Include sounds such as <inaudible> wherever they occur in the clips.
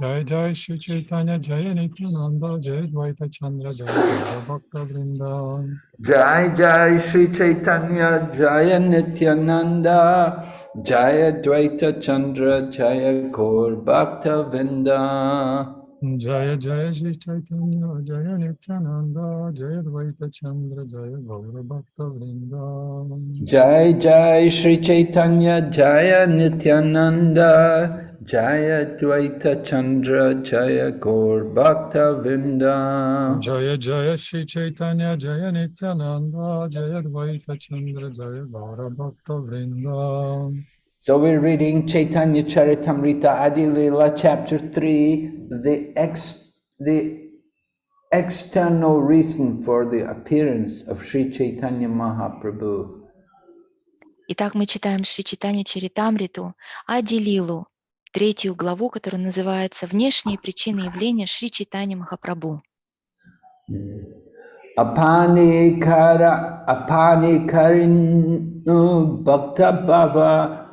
Jai Jai Shri Chaitanya Jaya Nityananda Jai Dvaita Chandra Jai Bhakta Vrinda. Jai Jai Shri Chaitanya Jaya Nityananda Jaya Dvaita Chandra Jaya Gaur Bhakta Vrinda Jaya Jaya Shri Chaitanya Jaya Nityananda Jaya Dvaita Chandra Jaya Gaura bhaktavindha Jaya Jaya Shri Chaitanya Jaya Nityananda Jaya Dvaita Chandra Jaya Gaur bhaktavindha Jaya Jaya Shri Chaitanya Jaya Nityananda Jaya Dvaita Chandra Jaya Gaura Bhakta So we're reading Chaitanya Charitamrita Adi Leela chapter 3, the, ex, the external reason for the appearance of Sri Chaitanya Mahaprabhu. Итак, мы читаем Шри Читани Чаритамриту, Адилилу, третью главу, которая называется «Внешние причины явления Шри Читани Махапрабху». Apani kara apani karinu bhakta bhava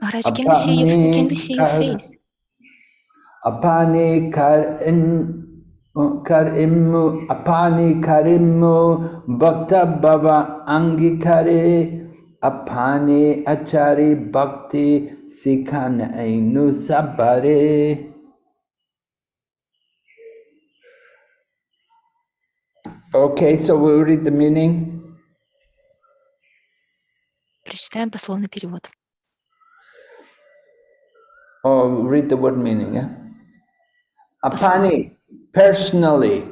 Maharaj, can we see your, can we see your Apani face? apani karin karimu apani karimu bhakta bhava angikare apani achari bhakti sikhan ainu sabare Okay, so we'll read the meaning. Прочитаем пословный перевод. Oh, read the word meaning, yeah? Apani, personally,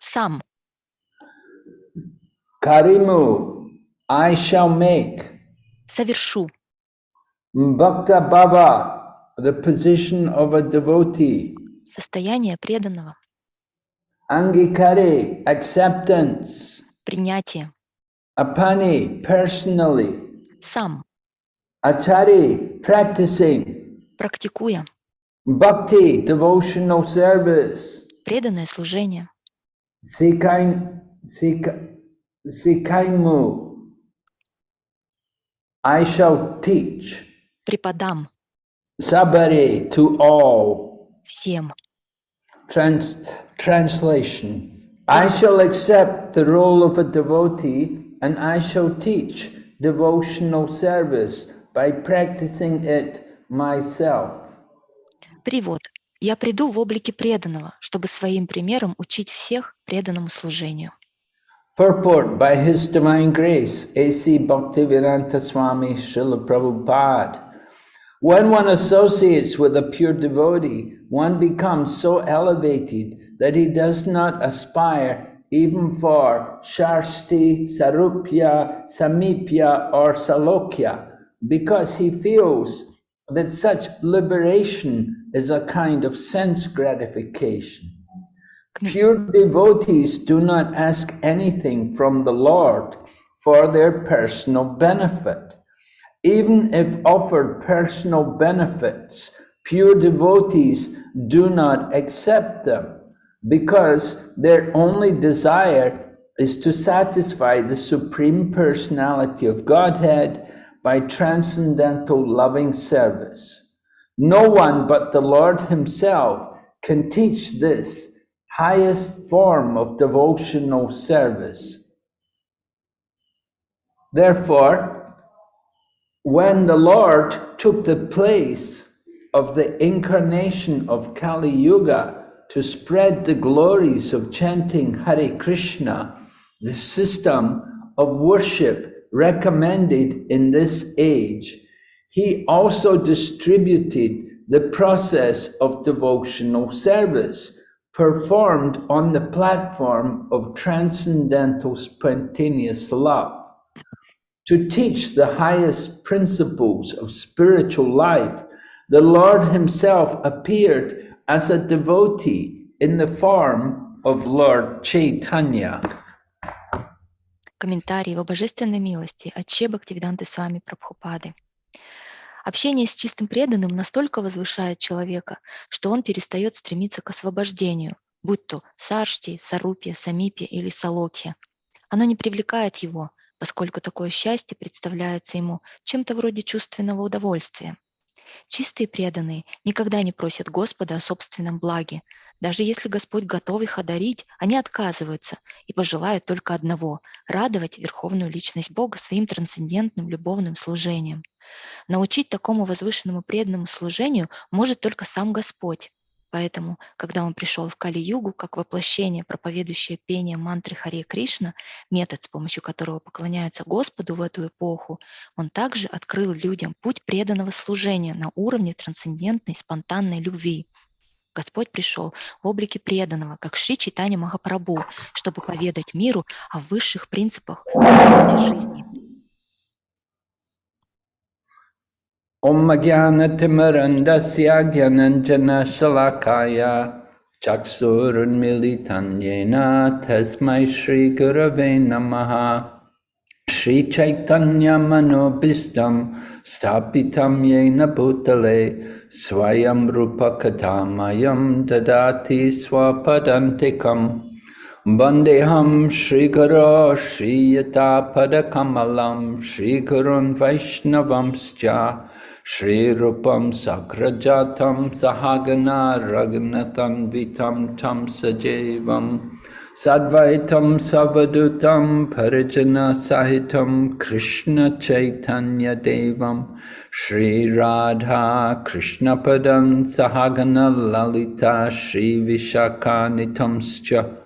Сам, Karimu, I shall make совершу, Bhakta Bhava, the position of a devotee, состояние преданного, Angikare, acceptance, принятие, Apani, personally, сам, Achari, practicing, практикуя, Bhakti, devotional service, преданное служение, Sikain, Sika, Sikaimu, I shall teach, преподам Sabari to all. всем. Trans, translation I shall accept the role of a devotee and I shall teach devotional service by practicing it myself. Перевод. Я приду в облике преданного, чтобы своим примером учить всех преданному служению. Purport by His Divine Grace, A.C. Bhaktivedanta Swami Srila Prabhupada. When one associates with a pure devotee, one becomes so elevated that he does not aspire even for Sharsti, Sarupya, Samipya, or Salokya, because he feels that such liberation is a kind of sense gratification. Pure devotees do not ask anything from the Lord for their personal benefit. Even if offered personal benefits, pure devotees do not accept them because their only desire is to satisfy the Supreme Personality of Godhead by transcendental loving service. No one but the Lord Himself can teach this highest form of devotional service. Therefore, when the Lord took the place of the incarnation of Kali Yuga to spread the glories of chanting Hare Krishna, the system of worship recommended in this age, he also distributed the process of devotional service performed on the platform of transcendental spontaneous love. To teach the highest principles of spiritual life, the Lord himself appeared as a devotee in the form of Lord Chaitanya. Комментарий его божественной милости от Че Бхактивиданты Сами Прабхупады. Общение с чистым преданным настолько возвышает человека, что он перестает стремиться к освобождению, будь то саршти, сарупия, самипия или салокья. Оно не привлекает его, поскольку такое счастье представляется ему чем-то вроде чувственного удовольствия. Чистые преданные никогда не просят Господа о собственном благе. Даже если Господь готов их одарить, они отказываются и пожелают только одного – радовать Верховную Личность Бога своим трансцендентным любовным служением. Научить такому возвышенному преданному служению может только сам Господь. Поэтому, когда он пришел в Кали-югу как воплощение, проповедующее пение мантры Харе Кришна, метод, с помощью которого поклоняются Господу в эту эпоху, он также открыл людям путь преданного служения на уровне трансцендентной спонтанной любви. Господь пришел в облике преданного, как Шри Читани Махапрабху, чтобы поведать миру о высших принципах жизни. Om Jnanatimarandasya Jnananjana Shalakaya Chaksurun Militanyena Tasmai Shri Gurave Namaha. Shri Chaitanya Manobhistam Stapitam Yena Bhutale Swayam Rupa Katamayam Dadati Swapadantikam. Vandeham Shri Guru Shri Yata Padakamalam Shri Gurun Vaishnavamscha Shri Rupam Sakrajatam Sahagana Ragnatam Vitam Tam Sajevam Sadvaitam Savadutam Parijana Sahitam Krishna Chaitanya Devam. Shri Radha Krishna Padam Sahagana Lalita Shri Vishakanitamscha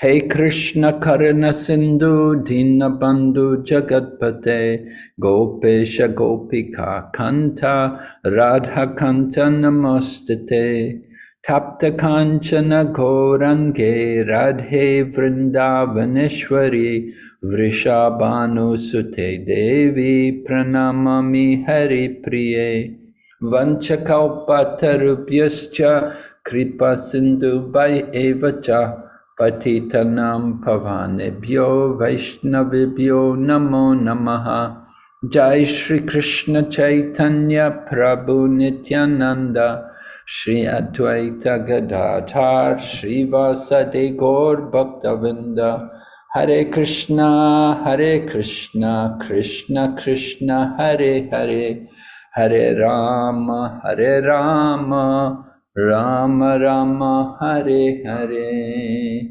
Hey Krishna Karana Sindhu Dinabandhu Jagatpate Gopesha Gopika Kanta Radha Kanta Namostate Tapta Kanchana Gorange Radhe Vrindavaneshwari Vrishabhanu Sute Devi Pranamami Hari Priye Vanchakalpatarubhyascha Kripa Sindhu Bhai Evacha Patitanam Pavanebhyo Vaishnavibhyo Namo Namaha Jai Shri Krishna Chaitanya Prabhu Nityananda Shri Advaita Gadadhar Shri Vasade Gaur Bhaktavinda Hare Krishna Hare Krishna Krishna Krishna Hare Hare Hare Rama Hare Rama Rama Rama Hare Hare.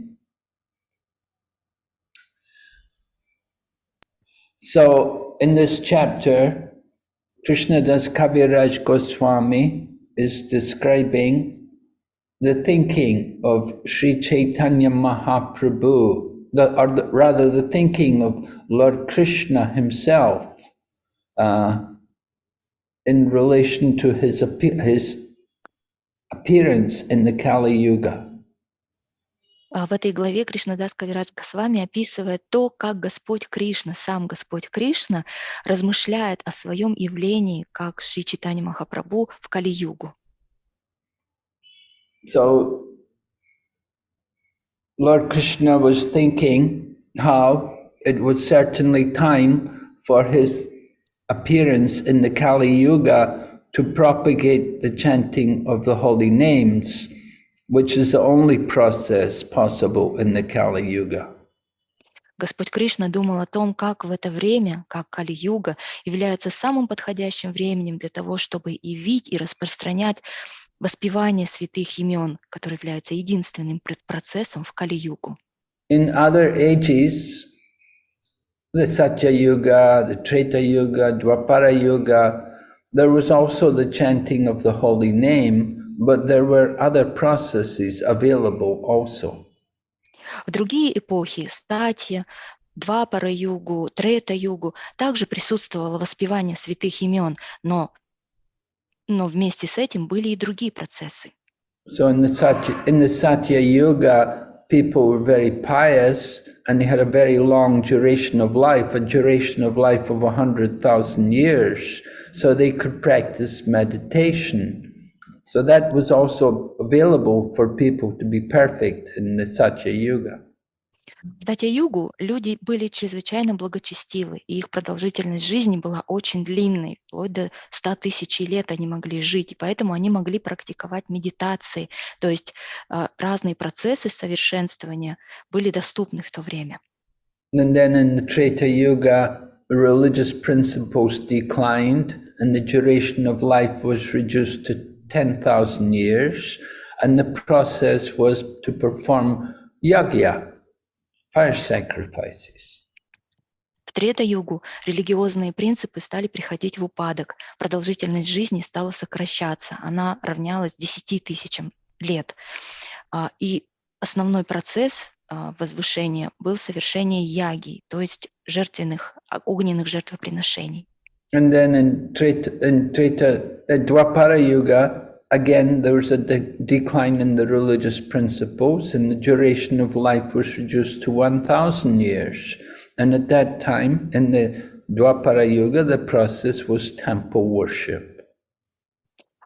So, in this chapter, Krishna Das Kaviraj Goswami is describing the thinking of Sri Chaitanya Mahaprabhu, the, or the, rather the thinking of Lord Krishna himself uh, in relation to his, his appearance in the Kali Yuga. В этой главе Кришнадас Кавирадж Госвами описывает то, как Господь Кришна, сам Господь Кришна, размышляет о своем явлении, как Шри Читани Махапрабху в Кали-югу. So, Lord Krishna was thinking how it was certainly time for his appearance in the Kali Yuga to propagate the chanting of the holy names, which is the only process possible in the Kali Yuga. Господь Кришна думал о том, как в это время, как Кали-юга, является самым подходящим временем для того, чтобы явить и распространять воспевание святых имен, который является единственным процессом в Кали-югу. In other ages, the Satya Yuga, the Treta Yuga, Dwapara Yuga, There was also the chanting of the holy name, but there were other processes available also. В другие эпохи, статья, Двапара-югу, Трета-югу, также присутствовало воспевание святых имен, но, но вместе с этим были и другие процессы. So in the Satya, in the Satya Yuga, people were very pious and they had a very long duration of life, a duration of life of 100,000 years. so they could practice meditation. So that was also available for people to be perfect in the Satya Yuga. В Сатья-югу люди были чрезвычайно благочестивы, и их продолжительность жизни была очень длинной, вплоть до 100 тысяч лет они могли жить, и поэтому они могли практиковать медитации, то есть э, разные процессы совершенствования были доступны в то время. And then in the Treta Yuga, religious principles declined and the duration of life was reduced to 10,000 years. And the process was to perform yagya, fire sacrifices. В Трета-югу религиозные принципы стали приходить в упадок, продолжительность жизни стала сокращаться, она равнялась 10 тысячам лет. А, и основной процесс а, возвышения был совершение яги, то есть жертвенных, а, огненных жертвоприношений. And then in Treta, in Treta Dwapara Yuga, again there was a de decline in the religious principles and the duration of life was reduced to 1,000 years. And at that time, in the Dwapara Yuga, the process was temple worship.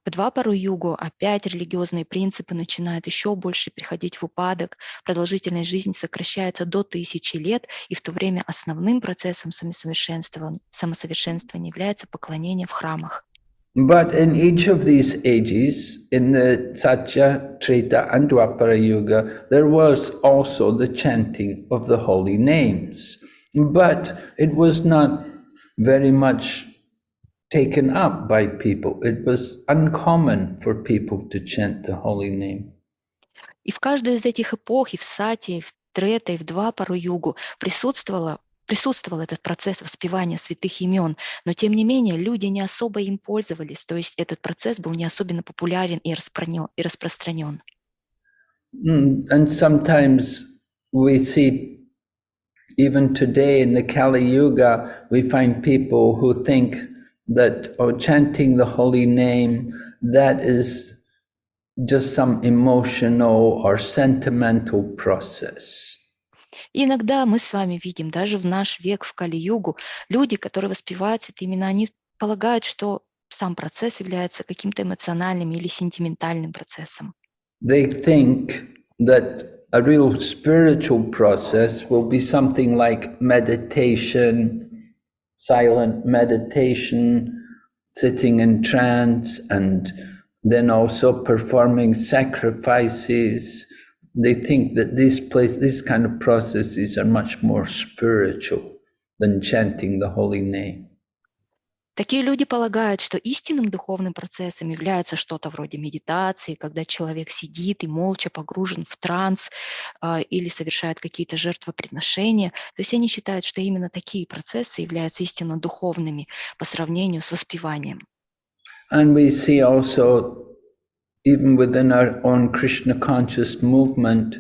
В Двапару югу опять религиозные принципы начинают еще больше приходить в упадок, продолжительность жизни сокращается до тысячи лет, и в то время основным процессом самосовершенствования, самосовершенствования является поклонение в храмах. But in each of these ages, in the Satya, Treta, and Dwapara Yuga, there was also the chanting of the holy names. But it was not very much taken up by people. It was uncommon for people to chant the holy name. И в каждой из этих эпох, и в Сати, и в Трета, и в Двапару югу присутствовало присутствовал этот процесс воспевания святых имен, но тем не менее люди не особо им пользовались, то есть этот процесс был не особенно популярен и распространен. And sometimes we see, even today in the Kali Yuga, we find people who think that oh, chanting the holy name, that is just some emotional or sentimental process. И иногда мы с вами видим, даже в наш век, в Кали-югу, люди, которые воспевают святые имена, они полагают, что сам процесс является каким-то эмоциональным или сентиментальным процессом. They think that a real spiritual process will be something like meditation, silent meditation, sitting in trance, and then also performing sacrifices, they think that this place, these kind of processes are much more spiritual than chanting the holy name. Такие люди полагают, что истинным духовным процессом является что-то вроде медитации, когда человек сидит и молча погружен в транс э, или совершает какие-то жертвоприношения. То есть они считают, что именно такие процессы являются истинно духовными по сравнению с воспеванием. And we see also even within our own Krishna conscious movement,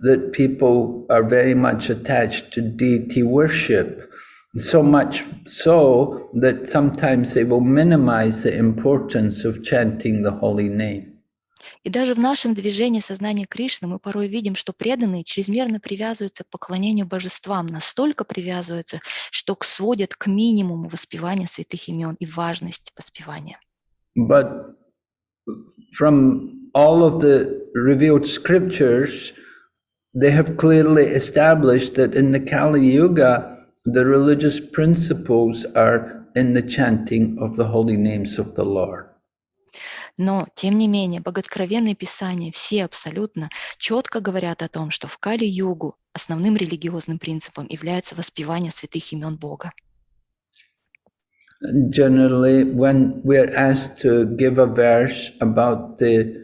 that people are very much attached to deity worship. So much so that sometimes they will minimize the importance of chanting the holy name. И даже в нашем движении сознания Кришны мы порой видим, что преданные чрезмерно привязываются к поклонению божествам, настолько привязываются, что сводят к минимуму воспевания святых имен и важность воспевания. But from all of the revealed scriptures, they have clearly established that in the Kali Yuga, the religious principles are in the chanting of the holy names of the Lord. Но, тем не менее, боготкровенные писания все абсолютно четко говорят о том, что в Кали-югу основным религиозным принципом является воспевание святых имен Бога. generally when we're asked to give a verse about the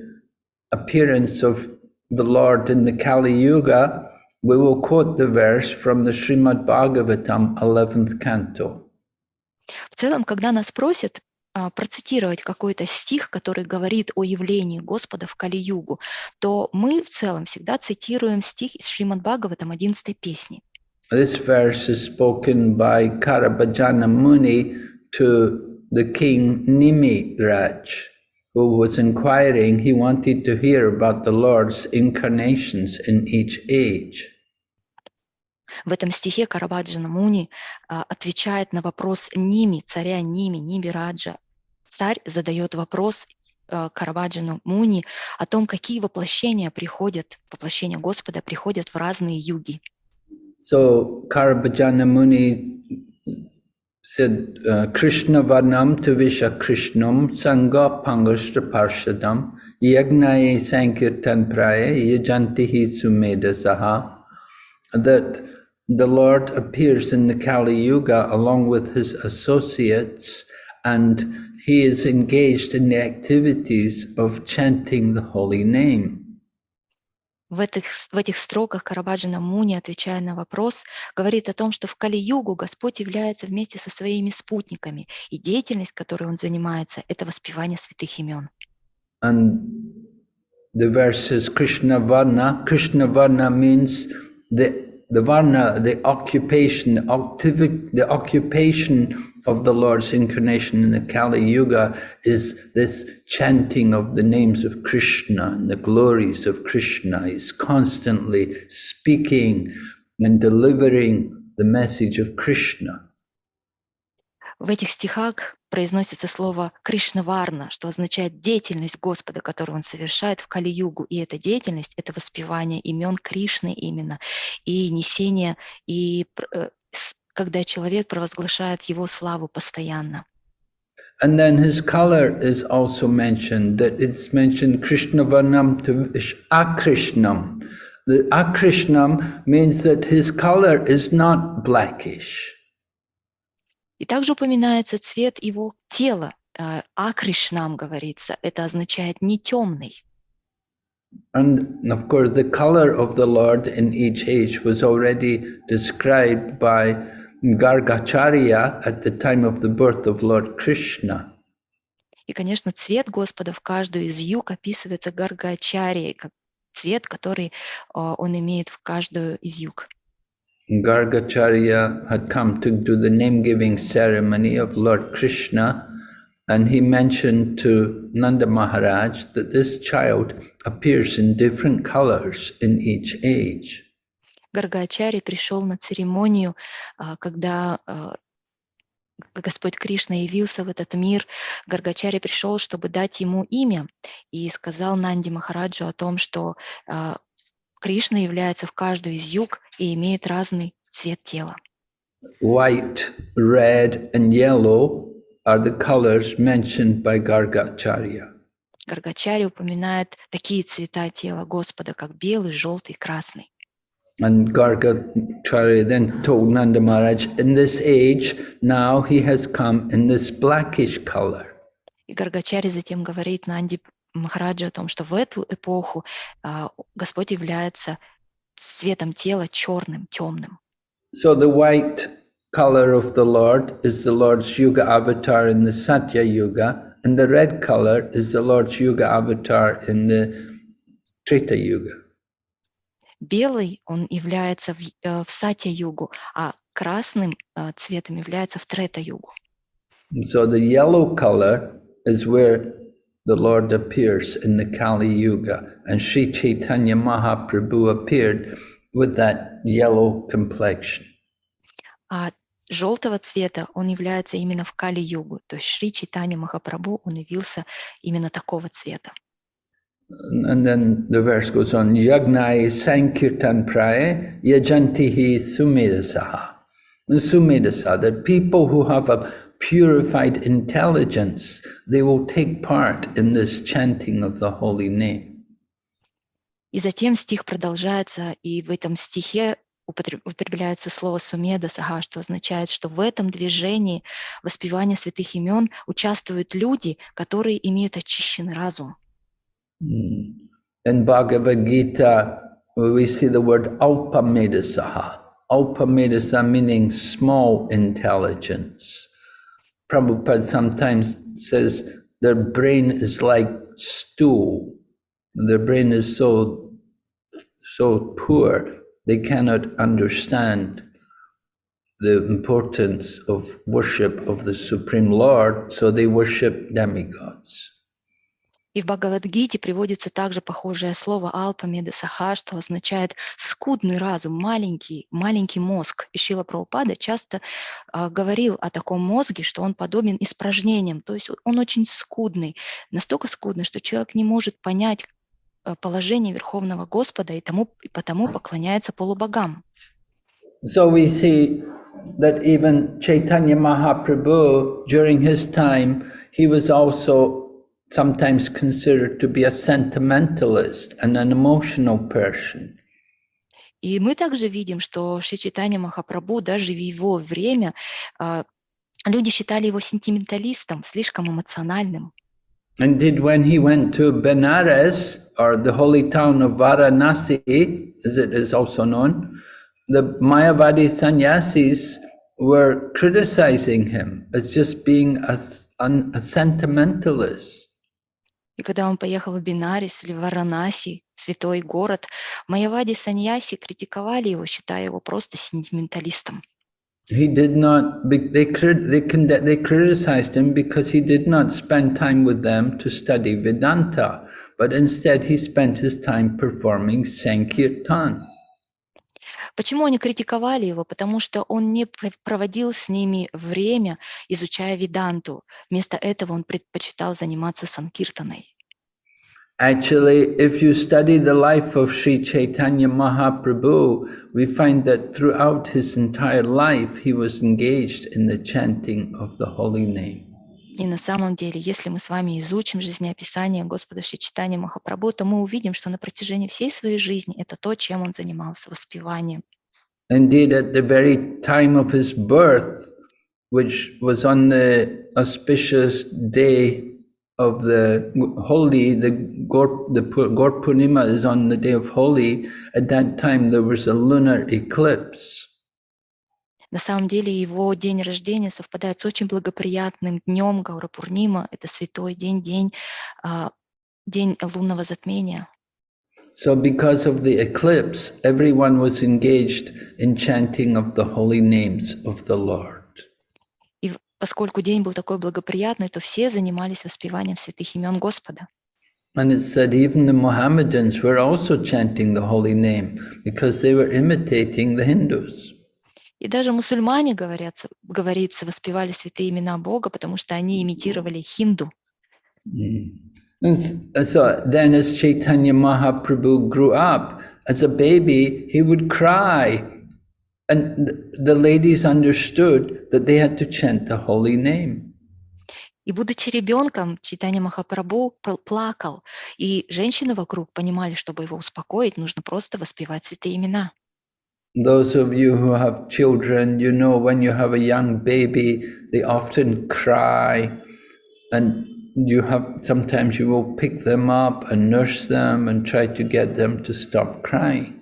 appearance of the Lord in the Kali Yuga, we will quote the verse from the Srimad Bhagavatam, 11th canto. В целом, когда нас просят а, процитировать какой-то стих, который говорит о явлении Господа в Кали-югу, то мы в целом всегда цитируем стих из Шримад Бхагаватам 11 песни. This verse is spoken by Karabhajana Muni to the king Nimiraj, who was inquiring, he wanted to hear about the Lord's incarnations in each age. В этом стихе Карабаджана Муни а, отвечает на вопрос Ними, царя Ними, Ними Раджа. Царь задает вопрос а, Карабаджану Муни о том, какие воплощения приходят, воплощения Господа приходят в разные юги. So Karabhajana Muni said, uh, Krishna Varnam Tuvisha Krishnam Sangha Pangashtra Parshadam Yagnaye Sankirtan Praye Yajantihi Sumeda Saha that the Lord appears in the Kali Yuga along with his associates and he is engaged in the activities of chanting the holy name. В этих, в этих строках Карабаджана Муни, отвечая на вопрос, говорит о том, что в Кали-югу Господь является вместе со своими спутниками, и деятельность, которой он занимается, это воспевание святых имен. And the verse is Krishna Varna. Krishna Varna means the the varna, the occupation, activity, the occupation of the Lord's incarnation in the Kali Yuga is this chanting of the names of Krishna and the glories of Krishna. He's constantly speaking and delivering the message of Krishna. В этих стихах произносится слово Кришнаварна, что означает деятельность Господа, которую он совершает в Кали-югу. И эта деятельность — это воспевание имен Кришны именно, и несение, и когда человек провозглашает его славу постоянно. And then his color is also mentioned, that it's mentioned Krishna Varnam to Akrishnam. The Akrishnam means that his color is not blackish. И также упоминается цвет его тела. Акришнам говорится. Это означает не темный. And of course, the color of the Lord in each age was already described by Gargacharya at the time of the birth of Lord Krishna. И, конечно, цвет Господа в каждую из юг описывается Гаргачарией, как цвет, который он имеет в каждую из юг. Gargacharya had come to do the name-giving ceremony of Lord Krishna and he mentioned to Nanda Maharaj that this child appears in different colors in each age. Гаргачари пришел на церемонию, когда Господь Кришна явился в этот мир, Гаргачари пришел, чтобы дать ему имя, и сказал Нанди Махараджу о том, что Кришна является в каждую из юг и имеет разный цвет тела. White, red and yellow are the colors mentioned by Gargacharya. Гаргачари упоминает такие цвета тела Господа, как белый, желтый, красный. And Gargacharya then told Nanda Maharaj, in this age, now he has come in this blackish color. И Гаргачари затем говорит Нанди Махараджа о том, что в эту эпоху uh, Господь является цветом тела черным, темным. So the white color of the Lord is the Lord's Yuga avatar in the Satya Yuga, and the red color is the Lord's Yuga avatar in the Treta Yuga. Белый он является в, uh, в Сатья-югу, а красным uh, цветом является в Трета-югу. So the yellow color is where the Lord appears in the Kali Yuga, and Sri Chaitanya Mahaprabhu appeared with that yellow complexion. А желтого цвета он является именно в Кали-югу, то есть Шри Чайтанья Махапрабху, он явился именно такого цвета. And then the verse goes on, Yagnai Sankirtan Praye Yajantihi Sumedasaha. Sumedasaha, that people who have a purified intelligence, they will take part in this chanting of the holy name. И затем стих продолжается, и в этом стихе употребляется слово сумеда сага, что означает, что в этом движении воспевания святых имен участвуют люди, которые имеют очищенный разум. In Bhagavad Gita, we see the word alpamedasaha. Alpamedasa meaning small intelligence. Prabhupada sometimes says their brain is like stool. Their brain is so, so poor, they cannot understand the importance of worship of the Supreme Lord, so they worship demigods. И в Бхагавадгите приводится также похожее слово алпамеда саха, что означает скудный разум, маленький, маленький мозг. И Шила Прабхупада часто э, говорил о таком мозге, что он подобен испражнениям, то есть он очень скудный, настолько скудный, что человек не может понять положение Верховного Господа и, тому, и потому поклоняется полубогам. So we see that even Chaitanya Mahaprabhu, during his time, he was also sometimes considered to be a sentimentalist and an emotional person. И мы также видим, что Шри Чайтанья Махапрабху даже в его время а, люди считали его сентименталистом, слишком эмоциональным. Indeed, when he went to Benares, or the holy town of Varanasi, as it is also known, the Mayavadi sannyasis were criticizing him as just being a, an- a sentimentalist. И когда он поехал в Бинарис или в Варанаси, святой город, Майявади Саньяси критиковали его, считая его просто сентименталистом. He did not, they, they, they criticized him because he did not spend time with them to study Vedanta, but instead he spent his time performing Sankirtan. Почему они критиковали его? Потому что он не пр- проводил с ними время, изучая Веданту. Вместо этого он предпочитал заниматься санкиртаной. Actually, if you study the life of Sri Chaitanya Mahaprabhu, we find that throughout his entire life he was engaged in the chanting of the holy name. И на самом деле, если мы с вами изучим жизнеописание Господа Шичитания Махапрабху, то мы увидим, что на протяжении всей своей жизни это то, чем он занимался, воспеванием. Indeed, at the very time of his birth, which was on the auspicious day of the Holi, the Gor, the Gaur Purnima is on the day of Holi, at that time there was a lunar eclipse. На самом деле его день рождения совпадает с очень благоприятным днем Гаурапурнима. Это святой день, день, а, день лунного затмения. So because of the eclipse, everyone was engaged in chanting of the holy names of the Lord. И поскольку день был такой благоприятный, то все занимались воспеванием святых имен Господа. And it said even the Mohammedans were also chanting the holy name because they were imitating the Hindus. И даже мусульмане, говорятся, говорится, воспевали святые имена Бога, потому что они имитировали хинду. And s- and so then as Chaitanya Mahaprabhu grew up, as a baby, he would cry. And th- the ladies understood that they had to chant the holy name. И будучи ребенком, Читание Махапрабху пл- плакал, и женщины вокруг понимали, чтобы его успокоить, нужно просто воспевать святые имена. Those of you who have children, you know when you have a young baby, they often cry, and you have sometimes you will pick them up and nurse them and try to get them to stop crying.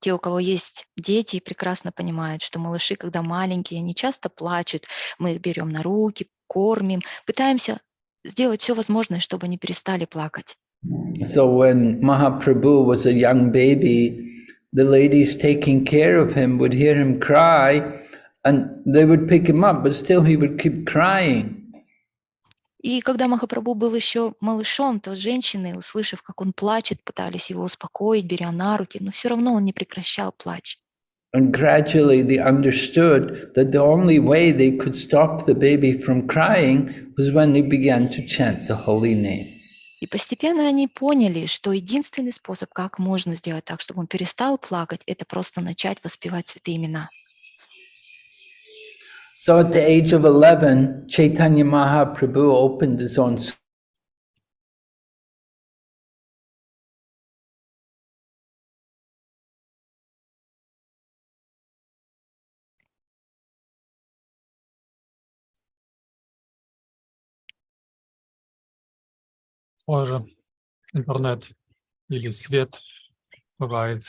Те, у кого есть дети, прекрасно понимают, что малыши, когда маленькие, они часто плачут. Мы их берем на руки, кормим, пытаемся сделать все возможное, чтобы они перестали плакать. So when Mahaprabhu was a young baby, the ladies taking care of him would hear him cry and they would pick him up, but still he would keep crying. И когда Махапрабху был еще малышом, то женщины, услышав, как он плачет, пытались его успокоить, беря на руки, но все равно он не прекращал плач. And gradually they understood that the only way they could stop the baby from crying was when they began to chant the holy name. И постепенно они поняли, что единственный способ, как можно сделать так, чтобы он перестал плакать, это просто начать воспевать святые имена. So at the age of 11, Chaitanya Mahaprabhu opened his own Позже интернет или свет бывает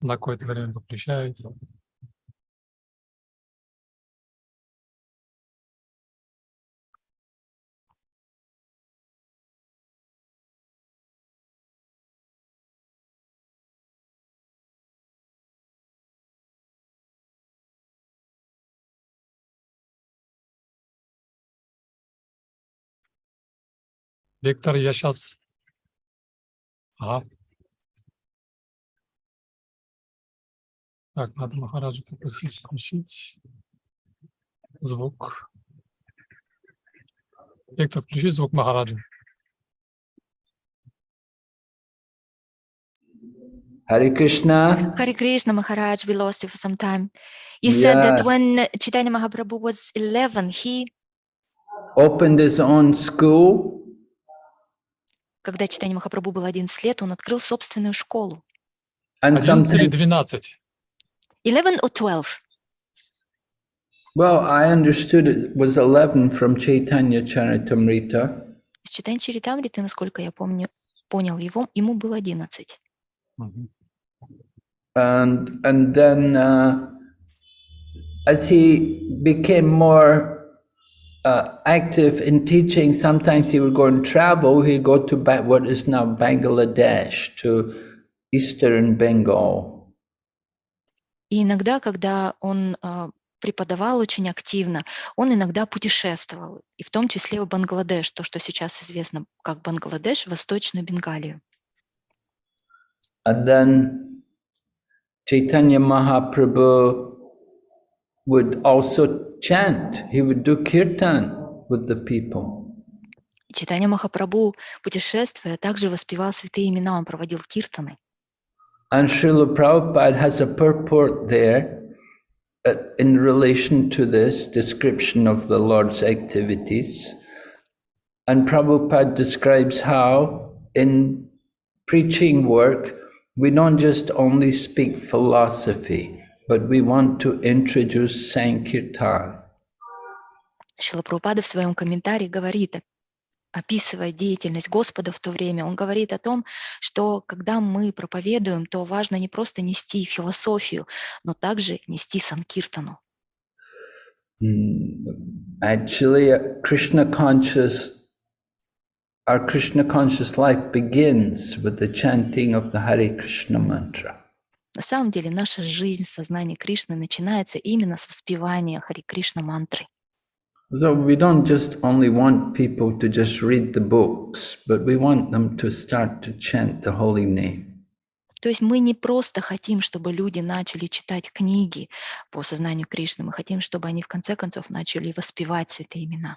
на какое-то время выключают. Виктор, я сейчас... Ага. Так, надо Махараджу попросить включить звук. Виктор, включи звук Махараджа. Hare Krishna. Хари Кришна Махарадж, we lost you for some time. You said that Yeah. when Chaitanya Mahaprabhu was 11, he, Opened his own school когда Читание Махапрабху был 11 лет, он открыл собственную школу. and 11 или sometimes 12? 11 or 12? Well, I understood it was 11 from Chaitanya Charitamrita. Из Читания Чаритамриты, насколько я помню, понял его, ему было 11. Мгм. And, and then uh, as he became more uh, active in teaching, sometimes he would go and travel. He'd go to Ba- what is now Bangladesh, to eastern Bengal. И иногда, когда он а, преподавал очень активно, он иногда путешествовал, и в том числе в Бангладеш, то, что сейчас известно как Бангладеш, Восточную Бенгалию. And then Chaitanya Mahaprabhu would also chant. He would do kirtan with the people. И Читание Махапрабху, путешествуя, также воспевал святые имена, он проводил киртаны. And Srila Prabhupada has a purport there uh, in relation to this description of the Lord's activities. And Prabhupada describes how in preaching work, we don't just only speak philosophy, but we want to introduce Sankirtan. Шила Прабхупада в своем комментарии говорит, описывая деятельность Господа в то время, он говорит о том, что когда мы проповедуем, то важно не просто нести философию, но также нести санкиртану. Actually, a Krishna conscious, our Krishna conscious life begins with the chanting of the Hare Krishna mantra. На самом деле наша жизнь, сознание Кришны начинается именно с воспевания Хари Кришна мантры. So we don't just only want people to just read the books, but we want them to start to chant the holy name. То есть мы не просто хотим, чтобы люди начали читать книги по сознанию Кришны, мы хотим, чтобы они в конце концов начали воспевать святые имена.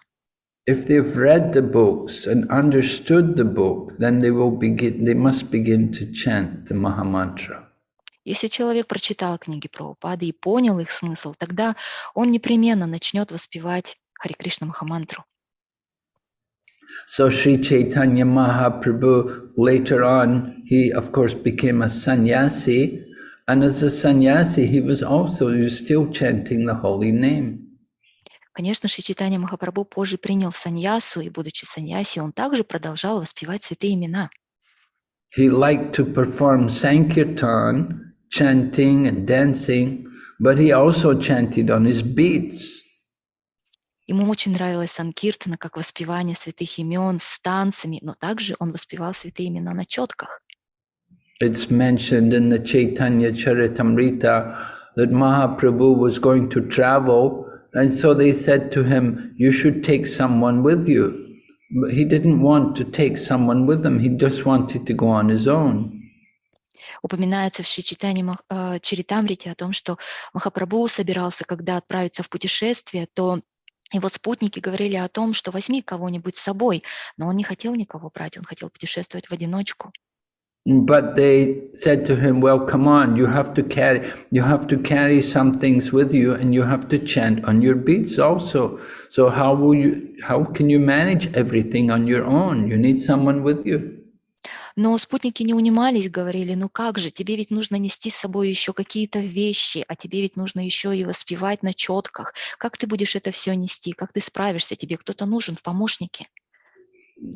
If they've read the books and understood the book, then they will begin, they must begin to chant the Mahamantra. Если человек прочитал книги про Упады и понял их смысл, тогда он непременно начнет воспевать Хари Кришна Махамантру. So Sri Chaitanya Mahaprabhu, later on, he of course became a sannyasi, and as a sannyasi, he was also he was still chanting the holy name. Конечно, Шри Чайтанья Махапрабху позже принял саньясу, и будучи саньяси, он также продолжал воспевать святые имена. He liked to perform sankirtan, chanting and dancing, but he also chanted on his beats. Ему очень nравилась санкиртана, как воспевание святых имен с танцами, но также он воспевал святые имена на четках. It's mentioned in the Chaitanya Charitamrita that Mahaprabhu was going to travel, and so they said to him, You should take someone with you. But he didn't want to take someone with him, he just wanted to go on his own. Упоминается в Мах- э, Чаритамрите о том, что Махапрабху собирался, когда отправиться в путешествие, то его спутники говорили о том, что возьми кого-нибудь с собой, но он не хотел никого брать, он хотел путешествовать в одиночку. But they said to him, Well, come on, you have to carry you have to carry some things with you and you have to chant on your beats also. So how will you how can you manage everything on your own? You need someone with you. Но спутники не унимались, говорили, ну как же, тебе ведь нужно нести с собой еще какие-то вещи, а тебе ведь нужно еще и воспевать на четках. Как ты будешь это все нести? Как ты справишься? Тебе кто-то нужен в помощнике.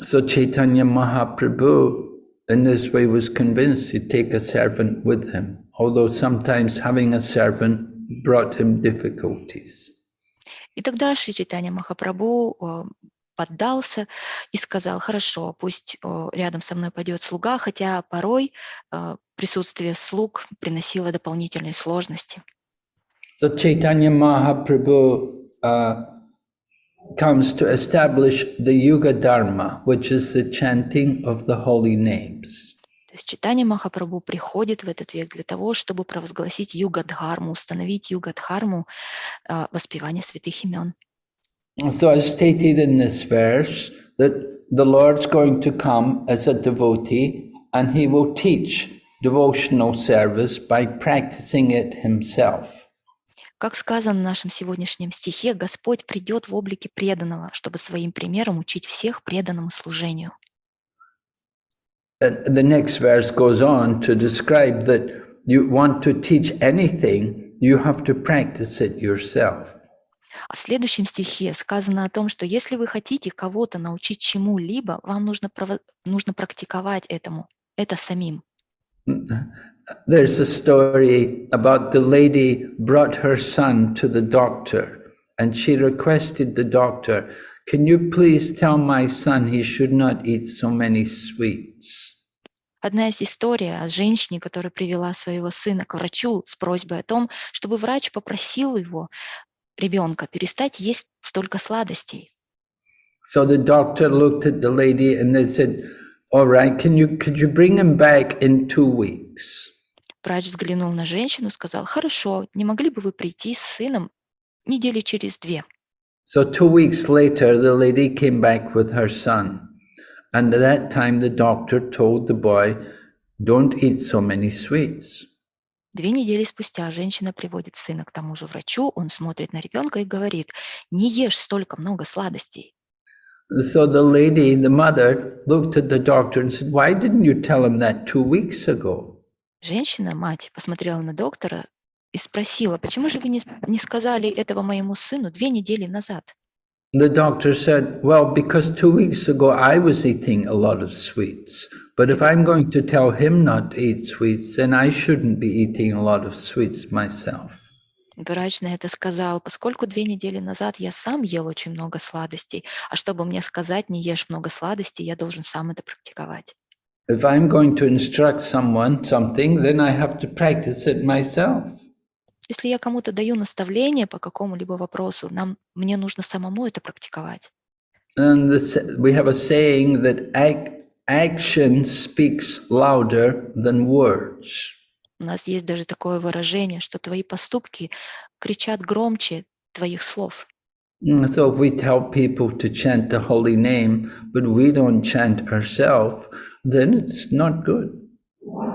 So Chaitanya Mahaprabhu in this way was convinced to take a servant with him, although sometimes having a servant brought him difficulties. И тогда Шри Чайтанья Махапрабху э, поддался и сказал, хорошо, пусть э, рядом со мной пойдет слуга, хотя порой э, присутствие слуг приносило дополнительные сложности. So Chaitanya Mahaprabhu uh, comes to establish the Yuga Dharma, which is the chanting of the holy names. То есть Читание Махапрабху приходит в этот век для того, чтобы провозгласить югадхарму, установить югадхарму э, воспевания святых имен. So as stated in this verse, that the Lord's going to come as a devotee and he will teach devotional service by practicing it himself. Как сказано в нашем сегодняшнем стихе, Господь придет в облике преданного, чтобы своим примером учить всех преданному служению. And the next verse goes on to describe that you want to teach anything, you have to practice it yourself. А в следующем стихе сказано о том, что если вы хотите кого-то научить чему-либо, вам нужно, нужно практиковать этому, это самим. There's a story about the lady brought her son to the doctor and she requested the doctor, can you please tell my son he should not eat so many sweets? Одна из историй о женщине, которая привела своего сына к врачу с просьбой о том, чтобы врач попросил его, ребенка, перестать есть столько сладостей. So the doctor looked at the lady and they said, all right, can you, could you bring him back in two weeks? Врач взглянул на женщину и сказал, хорошо, не могли бы вы прийти с сыном недели через две? So two weeks later, the lady came back with her son. And at that time, the doctor told the boy, don't eat so many sweets. Две недели спустя женщина приводит сына к тому же врачу, он смотрит на ребенка и говорит, не ешь столько много сладостей. So the lady, the mother, looked at the doctor and said, why didn't you tell him that two weeks ago? Женщина, мать, посмотрела на доктора и спросила, почему же вы не, не сказали этого моему сыну две недели назад? The doctor said, well, because two weeks ago I was eating a lot of sweets. But if I'm going to tell him not to eat sweets, then I shouldn't be eating a lot of sweets myself. Врач на это сказал, поскольку две недели назад я сам ел очень много сладостей, а чтобы мне сказать, не ешь много сладостей, я должен сам это практиковать. If I'm going to instruct someone something, then I have to practice it myself. Если я кому-то даю наставление по какому-либо вопросу, нам, мне нужно самому это практиковать. And the, we have a saying that ac- action speaks louder than words. У нас есть даже такое выражение, что твои поступки кричат громче твоих слов. Mm, So if we tell people to chant the holy name, but we don't chant ourselves, then it's not good.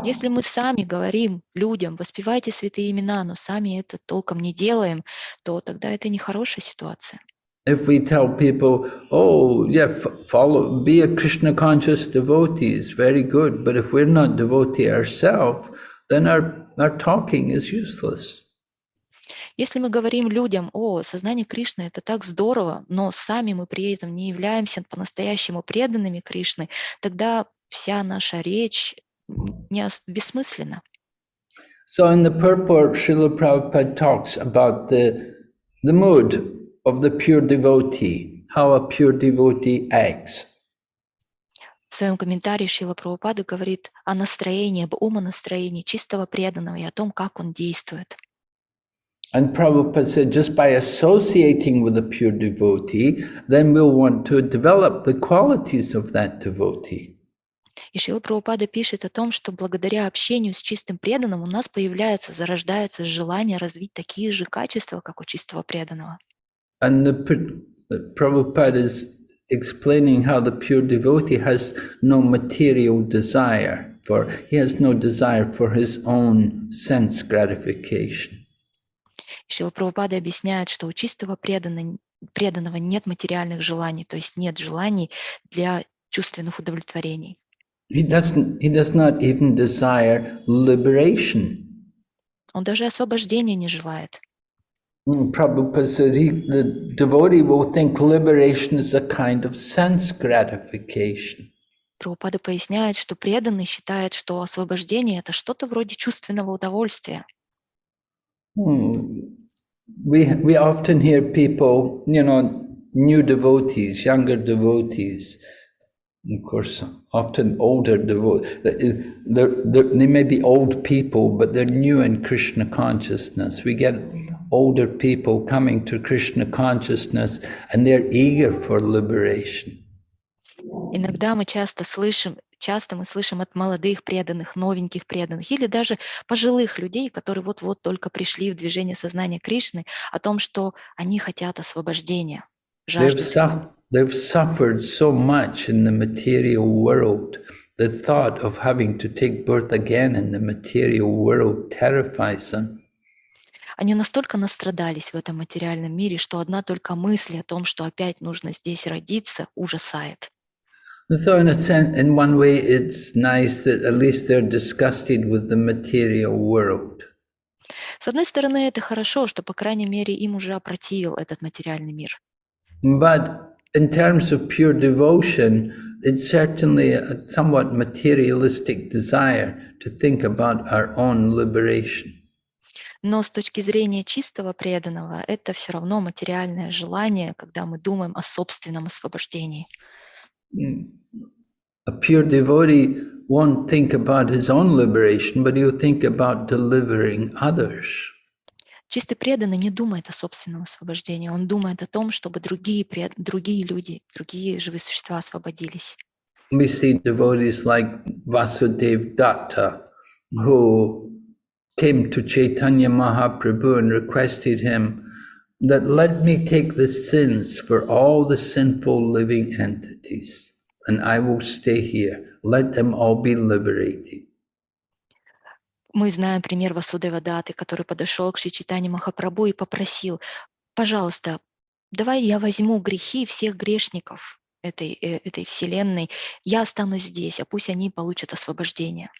Если мы сами говорим людям, воспевайте святые имена, но сами это толком не делаем, то тогда это нехорошая ситуация. If we tell people, oh, yeah, f- follow, be a Krishna conscious devotee is very good, but if we're not devotee ourselves, then our, our talking is useless. Если мы говорим людям, о, сознание Кришны это так здорово, но сами мы при этом не являемся по-настоящему преданными Кришны, тогда вся наша речь не бессмысленна. So in the purport, Srila Prabhupada talks about the, the mood of the pure devotee, how a pure devotee acts. В своем комментарии Шила Прабхупада говорит о настроении, об умонастроении чистого преданного и о том, как он действует. And Prabhupada said, just by associating with a pure devotee, then we'll want to develop the qualities of that devotee. И Шила Прабхупада пишет о том, что благодаря общению с чистым преданным у нас появляется, зарождается желание развить такие же качества, как у чистого преданного. And the, Pr- the Prabhupada is explaining how the pure devotee has no material desire for, he has no desire for his own sense gratification. И Шила Прабхупада объясняет, что у чистого преданного, преданного нет материальных желаний, то есть нет желаний для чувственных удовлетворений. He doesn't, he does not even desire liberation. Он даже освобождения не желает. Mm, Prabhupada says he, the devotee will think liberation is a kind of sense gratification. Прабхупада поясняет, что преданный считает, что освобождение – это что-то вроде чувственного удовольствия. Hmm. We, we often hear people, you know, new devotees, younger devotees, of course, often older devotees. They're, they're, they may be old people, but they're new in Krishna consciousness. We get older people coming to Krishna consciousness and they're eager for liberation. Иногда мы часто слышим, часто мы слышим от молодых преданных, новеньких преданных или даже пожилых людей, которые вот-вот только пришли в движение сознания Кришны, о том, что они хотят освобождения, They've, жаждут su- they've suffered so much in the material world the thought of having to take birth again in the material world terrifies them. Они настолько настрадались в этом материальном мире, что одна только мысль о том, что опять нужно здесь родиться, ужасает. So, in a sense, in one way, it's nice that at least they're disgusted with the material world. С одной стороны, это хорошо, что, по крайней мере, им уже опротивил этот материальный мир. But in terms of pure devotion, it's certainly a somewhat materialistic desire to think about our own liberation. Но с точки зрения чистого преданного, это все равно материальное желание, когда мы думаем о собственном освобождении. A pure devotee won't think about his own liberation, but he'll think about delivering others. Чистый преданный не думает о собственном освобождении, он думает о том, чтобы другие, пред... другие люди, другие живые существа освободились. We see devotees like Vasudev Datta, who came to Chaitanya Mahaprabhu and requested him that let me take the sins for all the sinful living entities, and I will stay here. Let them all be liberated. Мы знаем пример Васудева Даты, который подошел к Шри Чайтане Махапрабху и попросил, пожалуйста, давай я возьму грехи всех грешников этой, э, этой вселенной, я останусь здесь, а пусть они получат освобождение.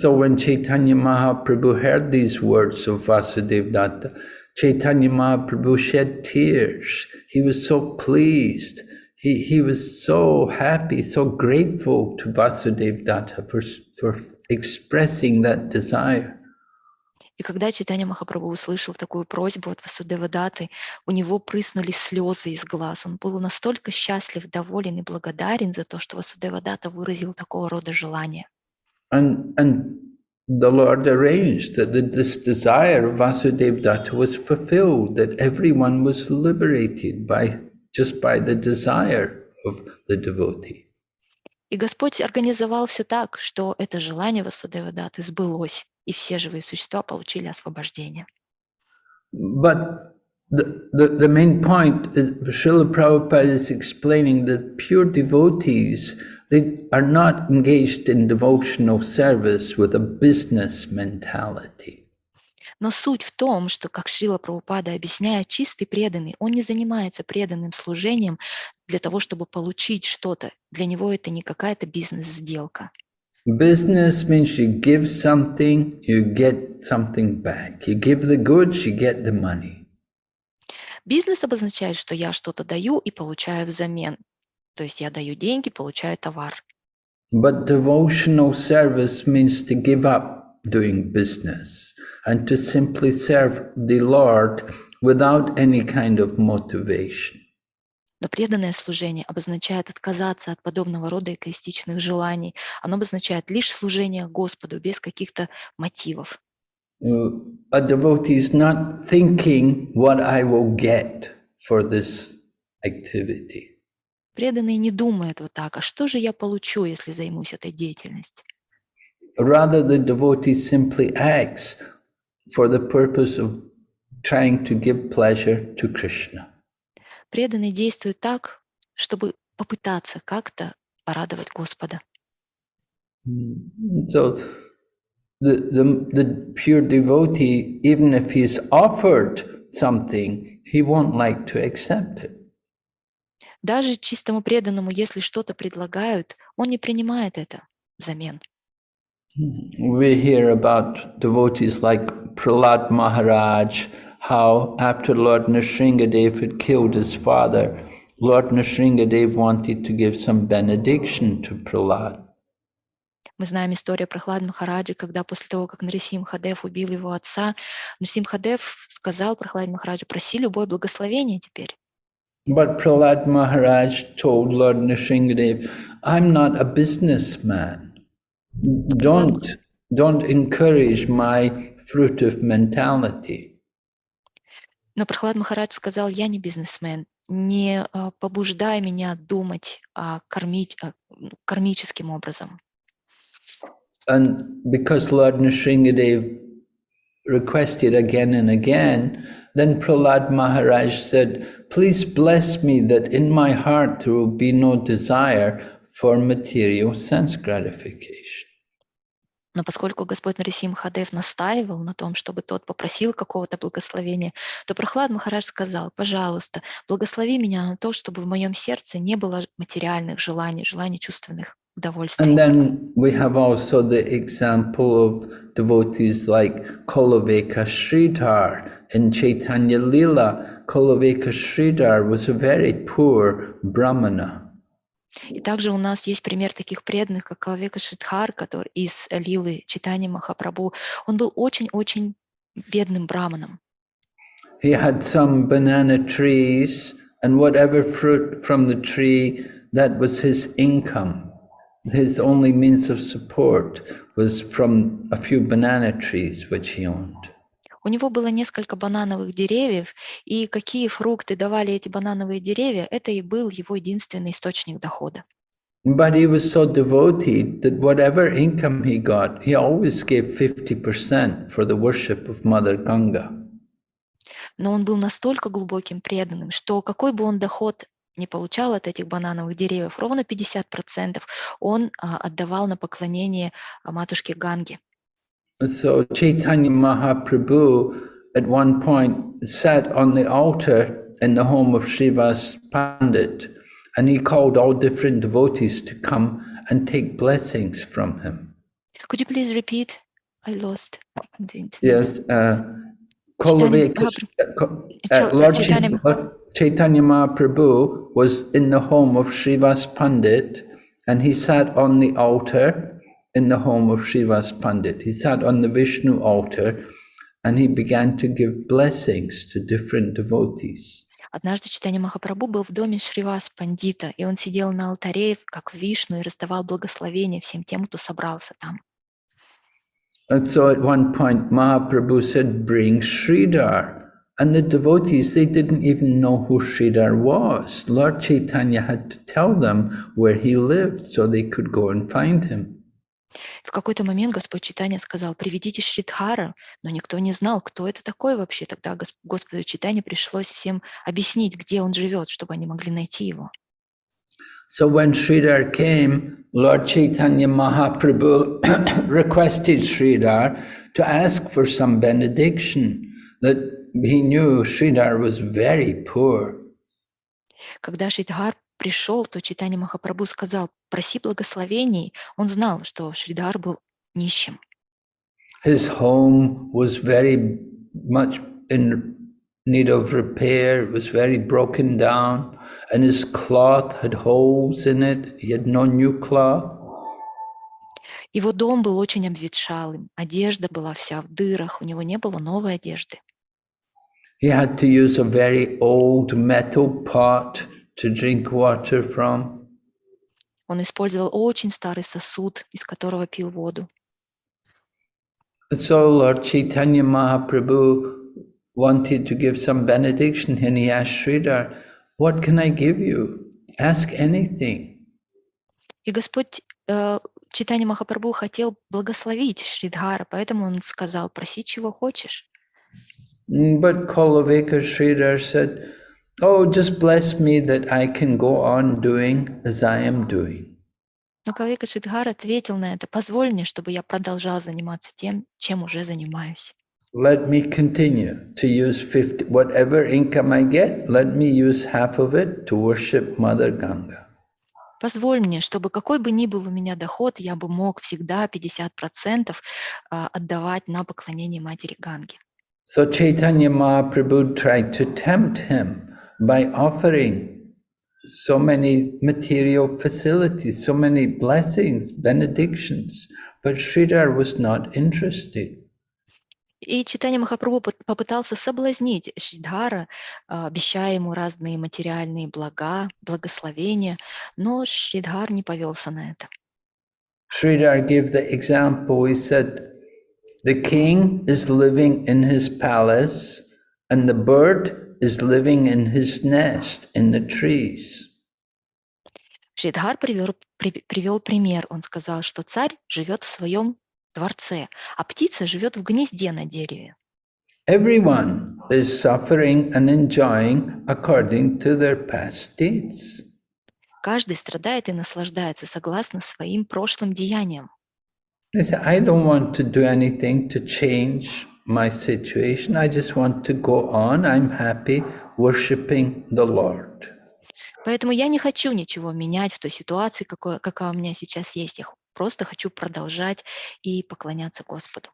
So when Chaitanya Mahaprabhu heard these words of Vasudev Datta, Chaitanya Mahaprabhu shed tears. He was so pleased. He, he was so happy, so grateful to Vasudev Datta for, for expressing that desire. И когда Читания Махапрабху услышал такую просьбу от Васудева Даты, у него прыснули слезы из глаз. Он был настолько счастлив, доволен и благодарен за то, что Васудева Дата выразил такого рода желание. And, and the Lord arranged that the, this desire of Vasudev Datta was fulfilled, that everyone was liberated by just by the desire of the devotee. И Господь организовал все так, что это желание Васудева Даты сбылось, и все живые существа получили освобождение. But the, the, the main point, is, Srila Prabhupada is explaining that pure devotees, they are not engaged in devotional service with a business mentality. Но суть в том, что, как Шрила Прабхупада объясняет, чистый преданный, он не занимается преданным служением для того, чтобы получить что-то. Для него это не какая-то бизнес-сделка. Business means you give something, you get something back. You give the goods, you get the money. Бизнес обозначает, что я что-то даю и получаю взамен. То есть я даю деньги, получаю товар. But devotional service means to give up doing business and to simply serve the Lord without any kind of motivation. Но преданное служение обозначает отказаться от подобного рода эгоистичных желаний. Оно обозначает лишь служение Господу без каких-то мотивов. A devotee is not thinking what I will get for this activity. Преданный не думает вот так, а что же я получу, если займусь этой деятельностью? Rather, the devotee simply acts for the purpose of trying to give pleasure to Krishna. Преданный действует так, чтобы попытаться как-то порадовать Господа. Mm. So the, the, the pure devotee, even if he's offered something, he won't like to accept it. Даже чистому преданному, если что-то предлагают, он не принимает это взамен. We hear about devotees like Prahlad Maharaj, how after Lord Nrsingadev had killed his father, Lord Nrsingadev wanted to give some benediction to Prahlad. Мы знаем историю про Хлад Махараджи, когда после того, как Нарисим Хадев убил его отца, Нарисим Хадев сказал Прохлад Махараджу, проси любое благословение теперь. But Prahlad Maharaj told Lord Nrsingadev, I'm not a businessman. Don't, don't encourage my fruitive mentality. Но Прохлад Махарадж сказал, я не бизнесмен, не а, побуждай меня думать а, кормить, а, ну, кармическим образом. And because Lord Nrsingadev requested again and again, then Prahlad Maharaj said, please bless me that in my heart there will be no desire for material sense gratification. Но поскольку Господь Нарисим Махадев настаивал на том, чтобы тот попросил какого-то благословения, то Прохлад Махарадж сказал, пожалуйста, благослови меня на то, чтобы в моем сердце не было материальных желаний, желаний чувственных удовольствий. And then we have also the example of devotees like Kolaveka Sridhar in Chaitanya Lila. Kolaveka Sridhar was a very poor brahmana. И также у нас есть пример таких преданных, как Калавека Шидхар, который из Лилы Читани Махапрабху. Он был очень-очень бедным браманом. He had some banana trees and whatever fruit from the tree, that was his income. His only means of support was from a few banana trees which he owned. У него было несколько банановых деревьев, и какие фрукты давали эти банановые деревья, это и был его единственный источник дохода. But he was so devoted that whatever income he got, he always gave 50% for the worship of Mother Ganga. Но он был настолько глубоким преданным, что какой бы он доход не получал от этих банановых деревьев, ровно 50% он а, отдавал на поклонение а, матушке Ганге. So Chaitanya Mahaprabhu at one point sat on the altar in the home of Srivas Pandit and he called all different devotees to come and take blessings from him. Could you please repeat? I lost the internet. Yes, uh, Kolaveka- Mahaprabhu- uh, Lord Chaitanya- Chaitanya, Mahaprabhu was in the home of Srivas Pandit and he sat on the altar in the home of Srivas Pandit. He sat on the Vishnu altar and he began to give blessings to different devotees. Однажды Читание Махапрабху был в доме Шривас Пандита, и он сидел на алтаре, как Вишну, и раздавал благословения всем тем, кто собрался там. And so at one point Mahaprabhu said, bring Sridhar. And the devotees, they didn't even know who Sridhar was. Lord Chaitanya had to tell them where he lived so they could go and find him. В какой-то момент Господь Читания сказал, приведите Шридхара, но никто не знал, кто это такой вообще. Тогда Гос- Господу Читания пришлось всем объяснить, где он живет, чтобы они могли найти его. So when Sridhar came, Lord Chaitanya Mahaprabhu <coughs> requested Sridhar to ask for some benediction, that he knew Sridhar was very poor. Когда Шридхар пришел, то Читание Махапрабху сказал, проси благословений. Он знал, что Шридхар был нищим. His home was very much in need of repair, it was very broken down, and his cloth had holes in it. He had no new cloth. Его дом был очень обветшалым, одежда была вся в дырах, у него не было новой одежды. He had to use a very old metal pot to drink water from. Он использовал очень старый сосуд, из которого пил воду. And so Lord Chaitanya Mahaprabhu wanted to give some benediction and he asked Sridhar, what can I give you? Ask anything. И Господь э, Читание Махапрабху хотел благословить Шридхара, поэтому он сказал, проси, чего хочешь. Mm, But Kolaveka Sridhar said, oh, just bless me that I can go on doing as I am doing. Но Кавека Шридхар ответил на это, позволь мне, чтобы я продолжал заниматься тем, чем уже занимаюсь. Let me continue to use 50, whatever income I get, let me use half of it to worship Mother Ganga. Позволь мне, чтобы какой бы ни был у меня доход, я бы мог всегда 50% а, отдавать на поклонение матери Ганги. So Chaitanya Mahaprabhu tried to tempt him by offering so many material facilities, so many blessings, benedictions, but Sridhar was not interested. И Читание Махапрабху пот- попытался соблазнить Шридхара, а, обещая ему разные материальные блага, благословения, но Шридхар не повелся на это. Sridhar gave the example, he said, the king is living in his palace and the bird is living in his nest in the trees. Шридхар привер- при- привел пример. Он сказал, что царь живет в своем дворце, а птица живет в гнезде на дереве. Everyone is suffering and enjoying according to their past deeds. Каждый страдает и наслаждается согласно своим прошлым деяниям. I don't want to do anything to change my situation. I just want to go on. I'm happy worshiping the Lord. Поэтому я не хочу ничего менять в той ситуации, какой, какая у меня сейчас есть. Я просто хочу продолжать и поклоняться Господу.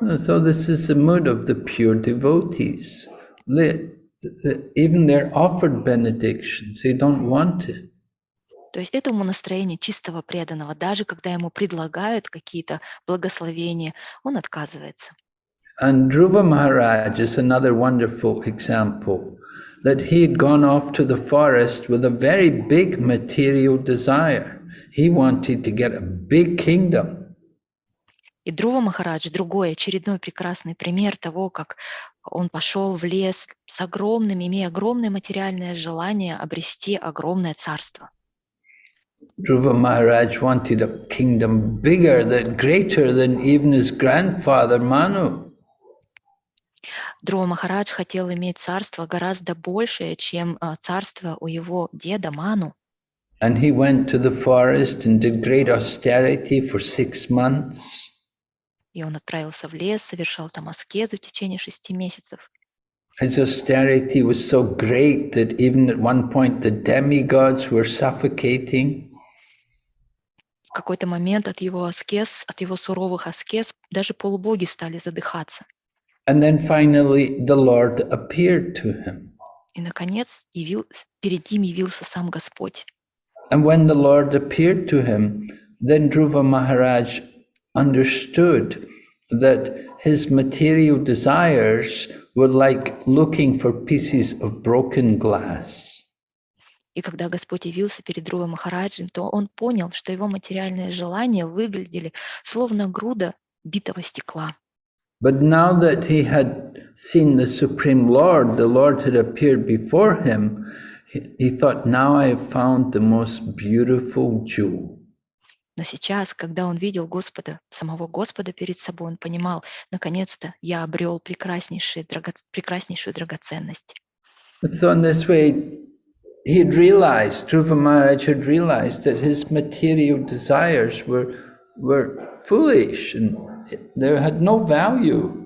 So this is the mood of the pure devotees. They, the- even they're offered benedictions, they don't want it. То есть это ему настроение чистого преданного. Даже когда ему предлагают какие-то благословения, он отказывается. And Dhruva Maharaj is another wonderful example that he had gone off to the forest with a very big material desire. He wanted to get a big kingdom. И Друва Махарадж– другой очередной прекрасный пример того, как он пошел в лес с огромным, имея огромное материальное желание обрести огромное царство. Dhruva Maharaj wanted a kingdom bigger, than greater than even his grandfather Manu. Друва Махарадж хотел иметь царство гораздо большее, чем а, царство у его деда Ману. And he went to the forest and did great austerity for six months. И он отправился в лес, совершал там аскезу в течение шести месяцев. His austerity was so great that even at one point the demigods were suffocating. В какой-то момент от его аскез, от его суровых аскез даже полубоги стали задыхаться. And then finally the Lord appeared to him. И, наконец, явил, перед ним явился сам Господь. And when the Lord appeared to him, then Dhruva Maharaj understood that his material desires were like looking for pieces of broken glass. И когда Господь явился перед Друва Махараджем, то он понял, что его материальные желания выглядели словно груда битого стекла. But now that he had seen the Supreme Lord, the Lord had appeared before him, he, he thought, now I have found the most beautiful jewel. Но сейчас, когда он видел Господа, самого Господа перед собой, он понимал, наконец-то я обрел прекраснейшую, драга- прекраснейшую драгоценность. So in this way, he had realized, Dhruva Maharaj had realized that his material desires were, were foolish and they had no value.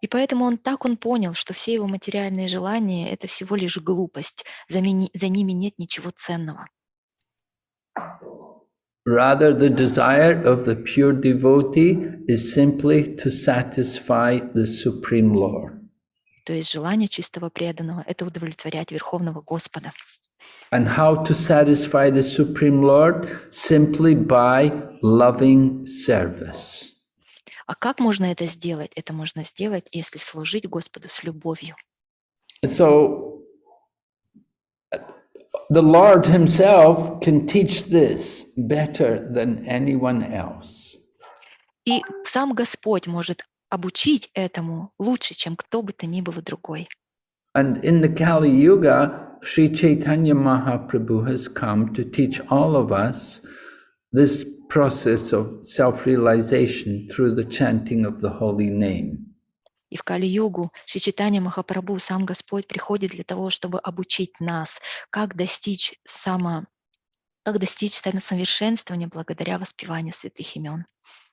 И поэтому он так он понял, что все его материальные желания – это всего лишь глупость, за, мини- за ними нет ничего ценного. Rather, the desire of the pure devotee is simply to satisfy the Supreme Lord. То есть желание чистого преданного – это удовлетворять Верховного Господа. And how to satisfy the Supreme Lord? Simply by loving service. А как можно это сделать? Это можно сделать, если служить Господу с любовью. So, the Lord Himself can teach this better than anyone else. И сам Господь может обучить этому лучше, чем кто бы то ни было другой. And in the Kali Yuga, Sri Chaitanya Mahaprabhu has come to teach all of us this process of self realization through the chanting of the holy name. И в Кали-югу Шичитания Махапрабху, сам Господь, приходит для того, чтобы обучить нас, как достичь само, как достичь самосовершенствования благодаря воспеванию святых имен.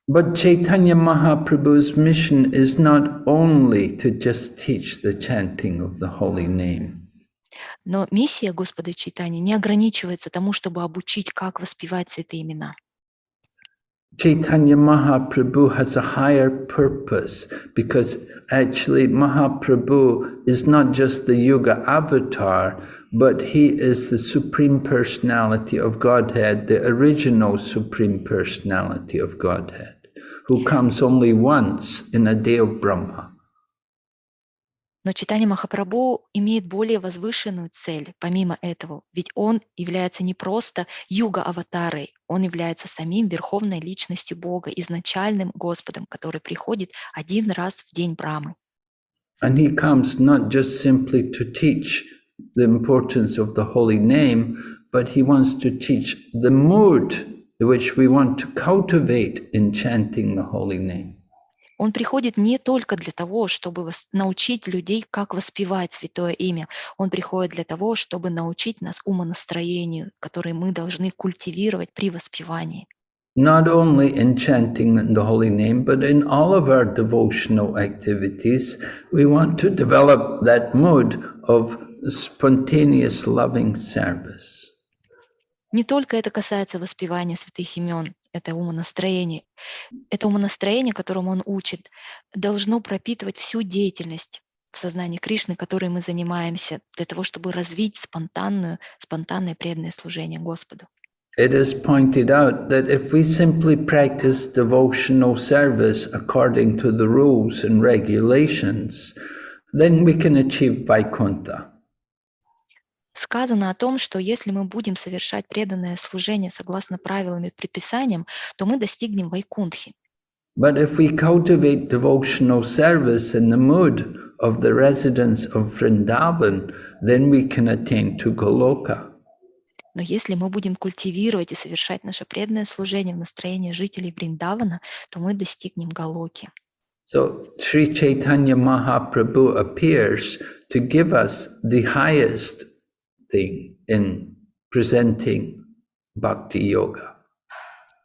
But Chaitanya Mahaprabhu's mission is not only to just teach the chanting of the holy name. Но миссия Господа Чайтани не ограничивается тому, чтобы обучить, как воспевать святые имена. Chaitanya Mahaprabhu has a higher purpose because actually Mahaprabhu is not just the Yuga avatar, but he is the Supreme Personality of Godhead, the original Supreme Personality of Godhead, who comes only once in a day of Brahma. Но читание Махапрабху имеет более возвышенную цель, помимо этого, ведь он является не просто юга-аватарой, он является самим верховной личностью Бога, изначальным Господом, который приходит один раз в день Брамы. And he comes not just simply to teach the importance of the holy name, but he wants to teach the mood which we want to cultivate in chanting the holy name. Он приходит не только для того, чтобы научить людей, как воспевать святое имя. Он приходит для того, чтобы научить нас умонастроению, которое мы должны культивировать при воспевании. Not only in chanting the holy name, but in all of our devotional activities, we want to develop that mood of spontaneous loving service. Не только это касается воспевания святых имен, это умонастроение. Это умонастроение, которому он учит, должно пропитывать всю деятельность в сознании Кришны, которой мы занимаемся, для того, чтобы развить спонтанную, спонтанное преданное служение Господу. It is pointed out that if we simply practice devotional service according to the rules and regulations, then we can achieve Vaikuntha. Сказано о том, что если мы будем совершать преданное служение согласно правилам и предписаниям, то мы достигнем Вайкунтхи. But if we cultivate devotional service in the mood of the residents of Vrindavan, then we can attain to Goloka. Но если мы будем культивировать и совершать наше преданное служение в настроении жителей Бриндавана, то мы достигнем Галоки. So Sri Chaitanya Mahaprabhu appears to give us the highest thing in presenting bhakti yoga.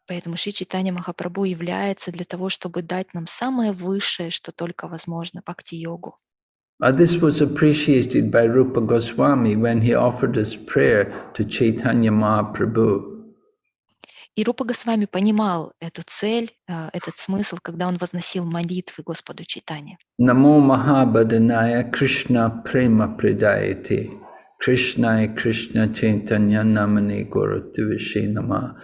Поэтому Шри Читания Махапрабху является для того, чтобы дать нам самое высшее, что только возможно, бхакти-йогу. Uh, this was appreciated by Rupa Goswami when he offered his prayer to Chaitanya Mahaprabhu. И Рупа Госвами понимал эту цель, э, этот смысл, когда он возносил молитвы Господу Читания. Namo Mahabhadanaya Krishna Prema Pradayate Krishnaya Krishna Chaitanya Namani Nama.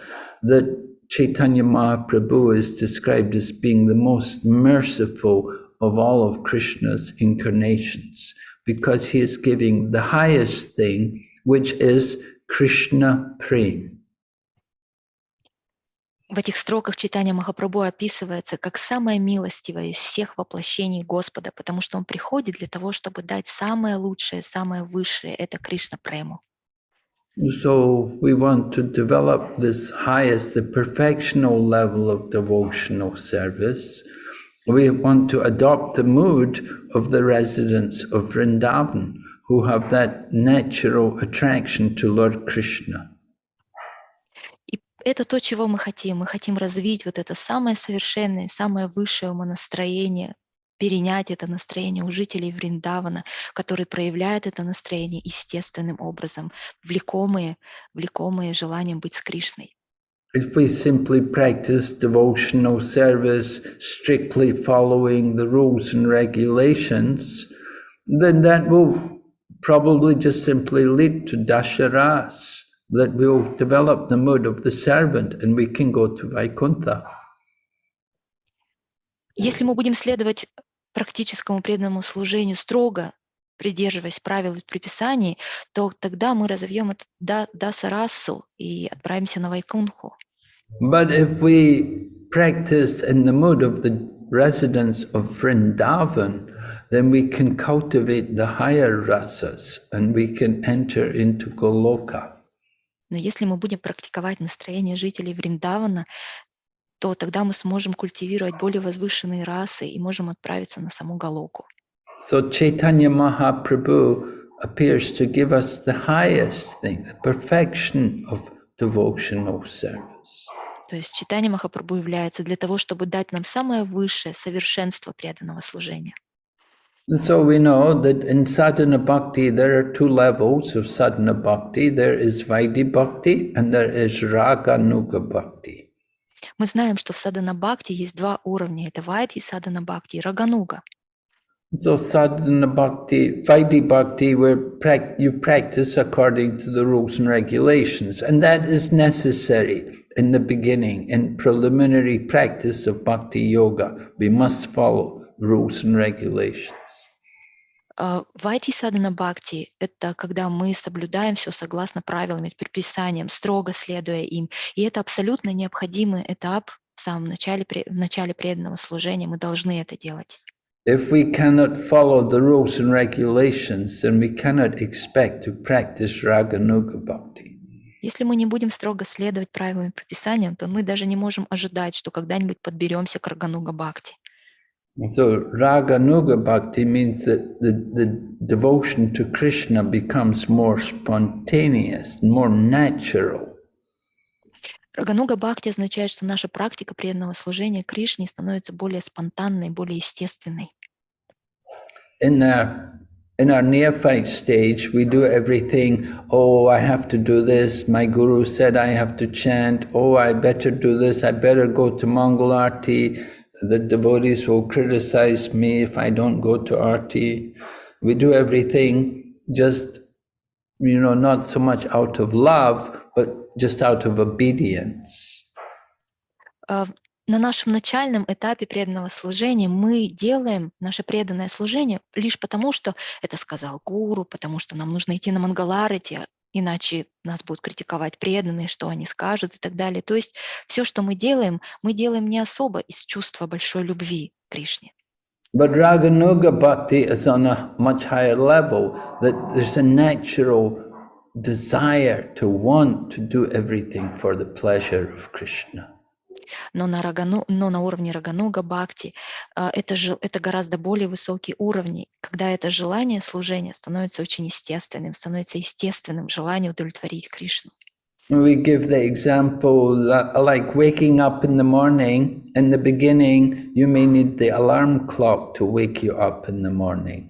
That Chaitanya Mahaprabhu is described as being the most merciful of all of Krishna's incarnations because he is giving the highest thing, which is Krishna Prem. В этих строках читания Махапрабху описывается как самое милостивое из всех воплощений Господа, потому что он приходит для того, чтобы дать самое лучшее, самое высшее – это Кришна Прему. So we want to develop this highest, the perfectional level of devotional service. We want to adopt the mood of the residents of Vrindavan, who have that natural attraction to Lord Krishna. Это то, чего мы хотим. Мы хотим развить вот это самое совершенное, самое высшее умонастроение, перенять это настроение у жителей Вриндавана, которые проявляют это настроение естественным образом, влекомые, влекомые желанием быть с Кришной. If we simply practice devotional service strictly following the rules and regulations, then that will probably just simply lead to dasharas, that will develop the mood of the servant and we can go to Vaikuntha. Если мы будем следовать практическому преданному служению строго, придерживаясь правил и предписаний, то тогда мы разовьем это да, дасарасу и отправимся на Вайкунху. But if we practice in the mood of the residents of Vrindavan, then we can cultivate the higher rasas and we can enter into Goloka. Но если мы будем практиковать настроение жителей Вриндавана, то тогда мы сможем культивировать более возвышенные расы и можем отправиться на саму Галоку. So Chaitanya Mahaprabhu appears to give us the highest thing, the perfection of devotional service. То есть читание Махапрабху является для того, чтобы дать нам самое высшее совершенство преданного служения. And so we know that in sadhana bhakti there are two levels of sadhana bhakti. There is Vaidhi bhakti and there is Raganuga bhakti. Мы знаем, что в садана бхакти есть два уровня. Это вайдхи садана бхакти и рагануга. So sadhana bhakti, Vaidhi bhakti, where prac- you practice according to the rules and regulations, and that is necessary in the beginning, in preliminary practice of bhakti yoga. We must follow rules and regulations. А, Вайдхи садана бхакти – это когда мы соблюдаем все согласно правилам и предписаниям, строго следуя им. И это абсолютно необходимый этап в самом начале, в начале преданного служения. Мы должны это делать. If we cannot follow the rules and regulations, then we cannot expect to practice Raganuga bhakti. Если мы не будем строго следовать правилам и предписаниям, то мы даже не можем ожидать, что когда-нибудь подберемся к Рагануга Бхакти. So Raganuga Bhakti means that the, the devotion to Krishna becomes more spontaneous, more natural. Рагануга Бхакти означает, что наша практика преданного служения Кришне становится более спонтанной, более естественной. In our, in our neophyte stage, we do everything, oh, I have to do this, my guru said I have to chant, oh, I better do this, I better go to Mongol Arti, The devotees will criticize me if I don't go to Arti. We do everything just, you know, not so much out of love, but just out of obedience. А, На нашем начальном этапе преданного служения мы делаем наше преданное служение лишь потому, что это сказал гуру, потому что нам нужно идти на Мангаларати, иначе нас будут критиковать преданные, что они скажут и так далее. То есть все, что мы делаем, мы делаем не особо из чувства большой любви к Кришне. But Raganuga Bhakti is on a much higher level, that there's a natural desire to want to do everything for the pleasure of Krishna. Но на, рагану, но на уровне Рагануга Бхакти а, это, же, это гораздо более высокий уровень, когда это желание служения становится очень естественным, становится естественным желание удовлетворить Кришну. We give the example that, like waking up in the morning, in the beginning, you may need the alarm clock to wake you up in the morning.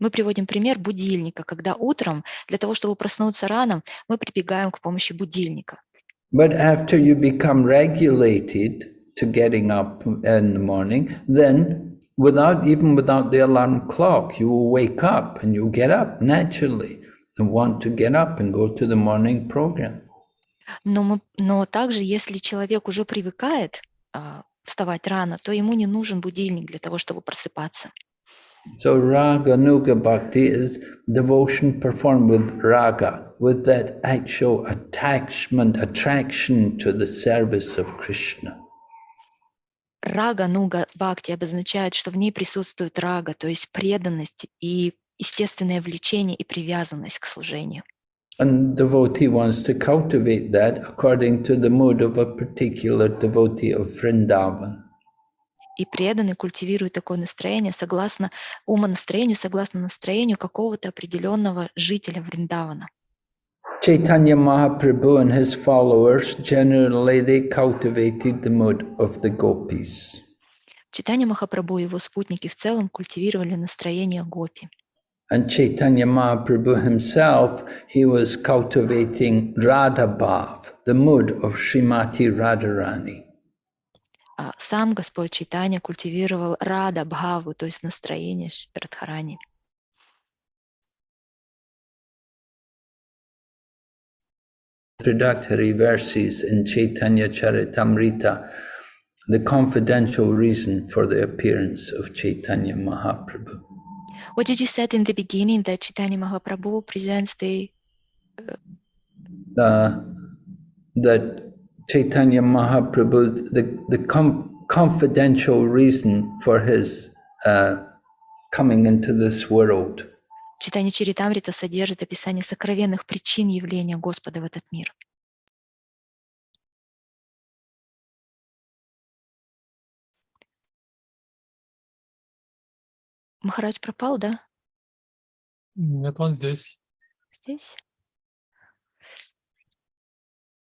Мы приводим пример будильника, когда утром для того, чтобы проснуться рано, мы прибегаем к помощи будильника. But after you become regulated to getting up in the morning, then without even without the alarm clock, you will wake up and you'll get up naturally and want to get up and go to the morning program. Но, мы, но также, если человек уже привыкает а, вставать рано, то ему не нужен будильник для того, чтобы просыпаться. So raga nuga bhakti is devotion performed with raga, with that actual attachment, attraction to the service of Krishna. Рага нуга бхакти обозначает, что в ней присутствует рага, то есть преданность и естественное влечение и привязанность к служению. And devotee wants to cultivate that according to the mood of a particular devotee of Vrindavan. И преданный культивирует такое настроение согласно умонастроению, согласно настроению какого-то определенного жителя Вриндавана. Chaitanya Mahaprabhu and his followers generally they cultivated the mood of the gopis. Читание Махапрабху и его спутники в целом культивировали настроение гопи. And Chaitanya Mahaprabhu himself, he was cultivating Radha Bhav, the mood of Srimati Radharani. А сам Господь Чайтанья культивировал рада бхаву, то есть настроение Ш- Радхарани. Introductory verses in Chaitanya Charitamrita, the confidential reason for the appearance of Chaitanya Mahaprabhu. What did you said in the beginning that Chaitanya Mahaprabhu presents the uh, that Chaitanya Mahaprabhu, the, the com- confidential reason for his uh, coming into this world. Читание Чаритамрита содержит описание сокровенных причин явления Господа в этот мир. Махарадж пропал, да? Нет, он здесь. Здесь?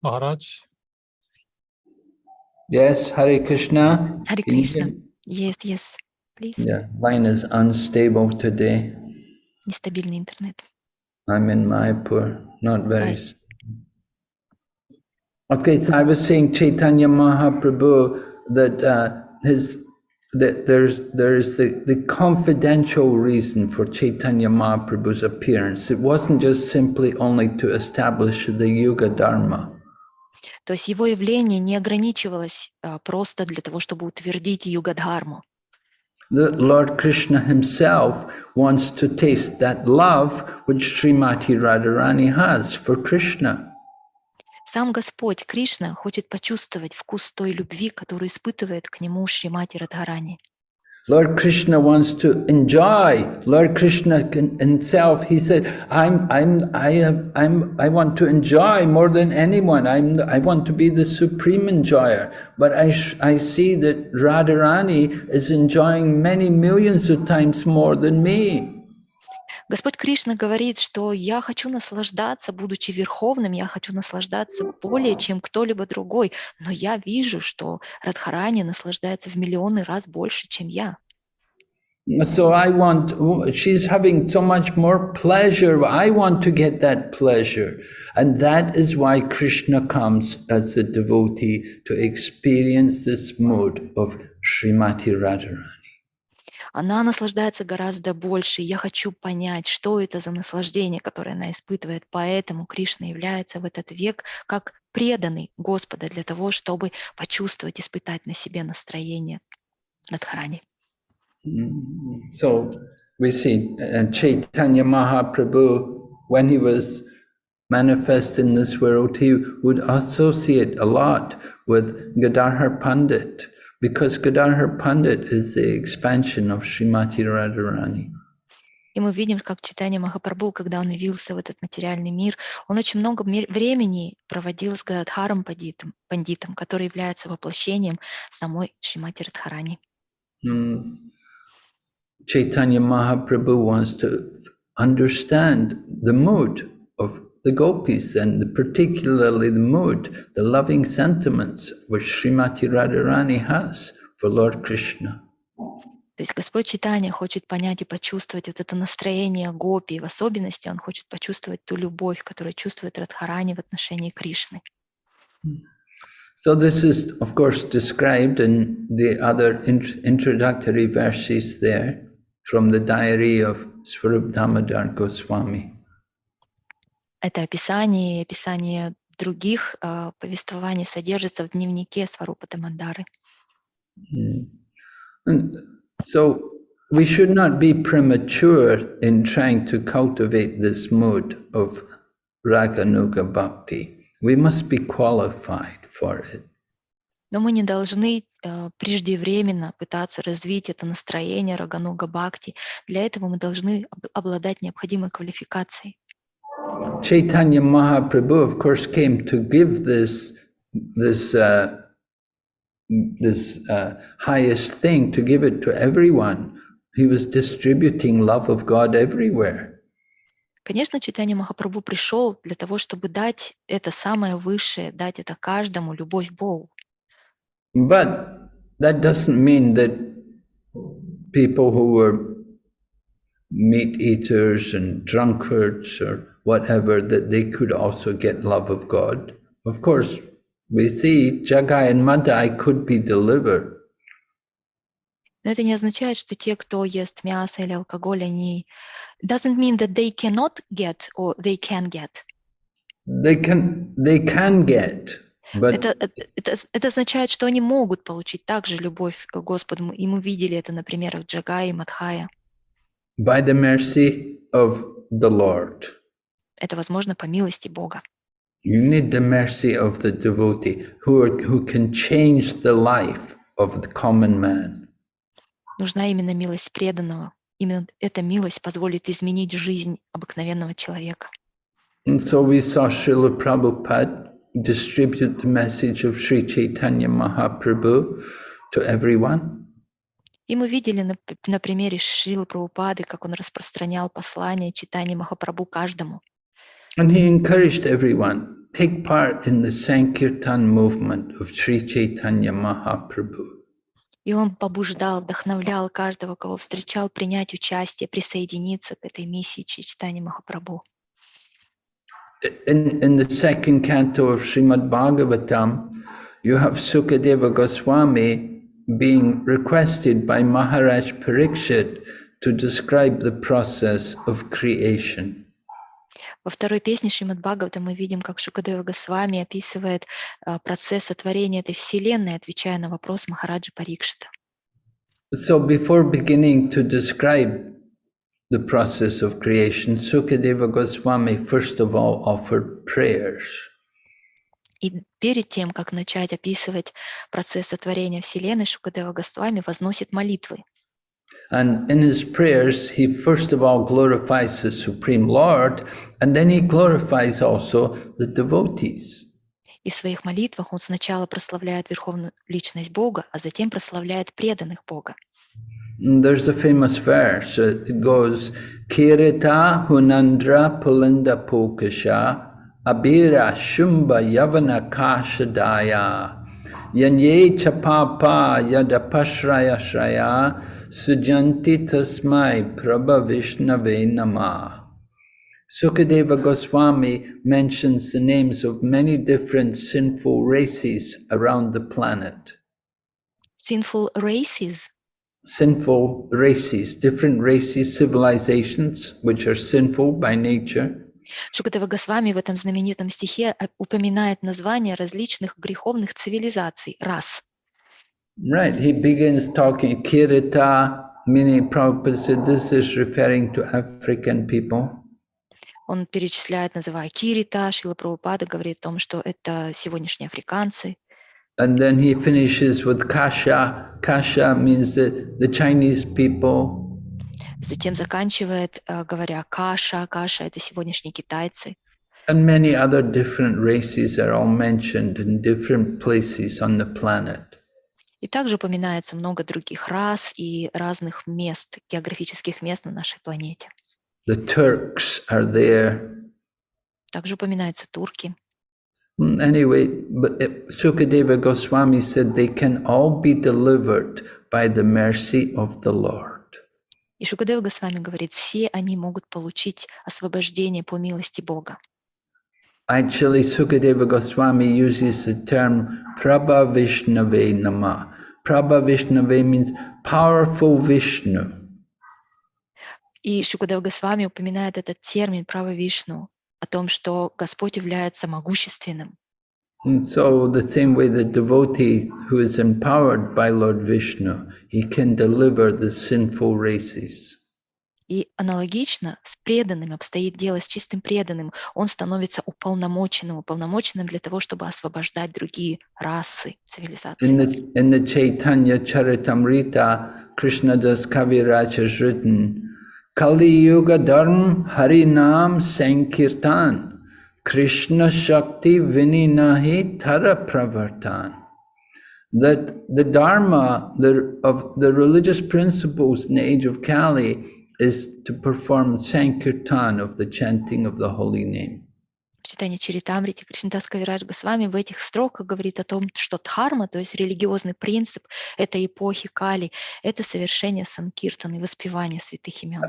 Махарадж. Yes, Hare Krishna. Хари Can you Кришна. hear me? Yes, yes, please. Yeah, line is unstable today. Нестабильный интернет. I'm in Mayapur, not very. Hi. s- Okay, so I was saying Chaitanya Mahaprabhu that uh, his that there's there's the, the confidential reason for Chaitanya Mahaprabhu's appearance. It wasn't just simply only to establish the Yuga Dharma. То есть его явление не ограничивалось а, просто для того, чтобы утвердить югадхарму. The Lord Krishna himself wants to taste that love which Srimati Radharani has for Krishna. Сам Господь Кришна хочет почувствовать вкус той любви, которую испытывает к нему Шримати Радхарани. Lord Krishna wants to enjoy. Lord Krishna can- himself, he said, I'm, I'm, I, have, I'm, I want to enjoy more than anyone. I'm, I want to be the supreme enjoyer. But I, I see that Radharani is enjoying many millions of times more than me. Господь Кришна говорит, что я хочу наслаждаться, будучи верховным, я хочу наслаждаться более, чем кто-либо другой, но я вижу, что Радхарани наслаждается в миллионы раз больше, чем я. So I want, she's having so much more pleasure. I want to get that pleasure. And that is why Krishna comes as a devotee to experience this mood of Srimati Radharani. Она наслаждается гораздо больше. Я хочу понять, что это за наслаждение, которое она испытывает. Поэтому Кришна является в этот век как преданный Господа для того, чтобы почувствовать, испытать на себе настроение Радхарани. So we see uh, Chaitanya Mahaprabhu, when he was manifest in this world, he would associate a lot with Gadadhar Pandit, because Gadadhar Pandit is the expansion of Srimati Radharani. И мы видим, как читание Махапрабху, когда он явился в этот материальный мир, он очень много ме- времени проводил с Гададхаром пандитом, пандитом, который является воплощением самой Шримати Радхарани. Mm. Chaitanya Mahaprabhu wants to understand the mood of the gopis and the, particularly the mood, the loving sentiments which Srimati Radharani has for Lord Krishna. То есть Господь Читания хочет понять и почувствовать вот это настроение гопи, в особенности он хочет почувствовать ту любовь, которую чувствует Радхарани в отношении Кришны. So this is, of course, described in the other int- introductory verses there from the diary of Swarup Damodar Goswami. Это описание описание других а, повествований содержится в дневнике Сварупа Дамандары. Mm. So we should not be premature in trying to cultivate this mood of Raganuga Bhakti. We must be qualified for it. Но мы не должны э, преждевременно пытаться развить это настроение Рагануга Бхакти. Для этого мы должны об- обладать необходимой квалификацией. Chaitanya Mahaprabhu, of course, came to give this this uh, this uh, highest thing, to give it to everyone. He was distributing love of God everywhere. Конечно, Читание Махапрабху пришел для того, чтобы дать это самое высшее, дать это каждому, любовь к Богу. But that doesn't mean that people who were meat eaters and drunkards or whatever, that they could also get love of God. Of course, we see Jagai and Madai could be delivered. Но это не означает, что те, кто ест мясо или алкоголь, они... Doesn't mean that they cannot get or they can get. They can they can get, but Это, это, это, это означает, что они могут получить также любовь к Господу. Мы- И мы видели это на примерах Джагая и Мадхая. by the mercy of the Lord. Это возможно по милости Бога. You need the mercy of the devotee who, are, who can change the life of the common man. Нужна именно милость преданного. Именно эта милость позволит изменить жизнь обыкновенного человека. And so we saw Srila Prabhupada distribute the message of Sri Chaitanya Mahaprabhu to everyone. И мы видели на, на примере Шрилы Прабхупады, как он распространял послание читания Махапрабху каждому. And he encouraged everyone, take part in the Sankirtan movement of Sri Chaitanya Mahaprabhu. И он побуждал, вдохновлял каждого, кого встречал, принять участие, присоединиться к этой миссии читания Махапрабху. In, in the second canto of Srimad Bhagavatam, you have Sukadeva Goswami being requested by Maharaj Parikshit to describe the process of creation. Во второй песне Шримад Бхагавата мы видим, как Шукадева Госвами описывает а, процесс сотворения этой вселенной, отвечая на вопрос Махараджа Парикшита. So before beginning to describe the process of creation, Sukadeva Goswami first of all offered prayers. И перед тем, как начать описывать процесс сотворения Вселенной, Шукадева Госвами возносит молитвы. And in his prayers, he first of all glorifies the Supreme Lord, and then he glorifies also the devotees. И в своих молитвах он сначала прославляет Верховную Личность Бога, а затем прославляет преданных Бога. And there's a famous verse. uh, It goes, Kirita Hunandra Pulinda Pokasha Abira Shumba Yavana Kashadaya Yanye Chapapa Yadapashraya Shraya Sujanti Tasmai Prabha Vishnave Namah. Sukadeva Goswami mentions the names of many different sinful races around the planet. Sinful races sinful races, different races, civilizations, which are sinful by nature. Шукадева Госвами в этом знаменитом стихе э, упоминает названия различных греховных цивилизаций, рас. Right, he begins talking Kirita, meaning Prabhupada said this is referring to African people. Он перечисляет, называя Кирита, Шила Прабхупада говорит о том, что это сегодняшние африканцы. And then he finishes with Kasha. Kasha means the, the Chinese people. Затем заканчивает, э, говоря Каша, Каша — это сегодняшние китайцы. And many other different races are all mentioned in different places on the planet. И также упоминается много других рас и разных мест, географических мест на нашей планете. The Turks are there. Также упоминаются турки. Anyway, but Sukadeva Goswami said they can all be delivered by the mercy of the Lord. И Шукадева Госвами говорит, все они могут получить освобождение по милости Бога. Actually, Sukadeva Goswami uses the term Prabha Vishnave Nama. Prabha Vishnave means powerful Vishnu. И Шукадева Госвами упоминает этот термин «право Вишну», о том, что Господь является могущественным. And so, the same way the devotee who is empowered by Lord Vishnu, he can deliver the sinful races. И аналогично с преданным обстоит дело, с чистым преданным. Он становится уполномоченным, уполномоченным для того, чтобы освобождать другие расы, цивилизации. Krishna Shakti Vininahi Tara Pravartan. That the Dharma the, of the religious principles in the age of Kali is to perform Sankirtan of the chanting of the holy name. В читании Чаритамрити Кришнадас Кавирадж Госвами в этих строках говорит о том, что дхарма, то есть религиозный принцип этой эпохи Кали, это совершение санкиртаны, воспевание святых имен.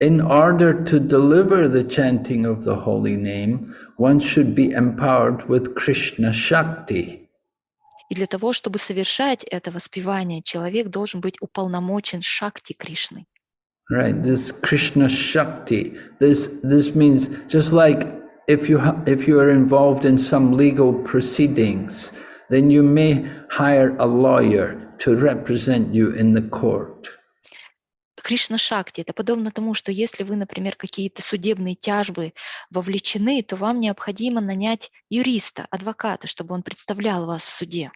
In order to deliver the chanting of the holy name, one should be empowered with Krishna Shakti. И для того, чтобы совершать это воспевание, человек должен быть уполномочен Шакти Кришны. Right, this Krishna Shakti. This this means just like if you ha- if you are involved in some legal proceedings, then you may hire a lawyer to represent you in the court. Кришна Шакти – это подобно тому, что если вы, например, какие-то судебные тяжбы вовлечены, то вам необходимо нанять юриста, адвоката, чтобы он представлял вас в суде.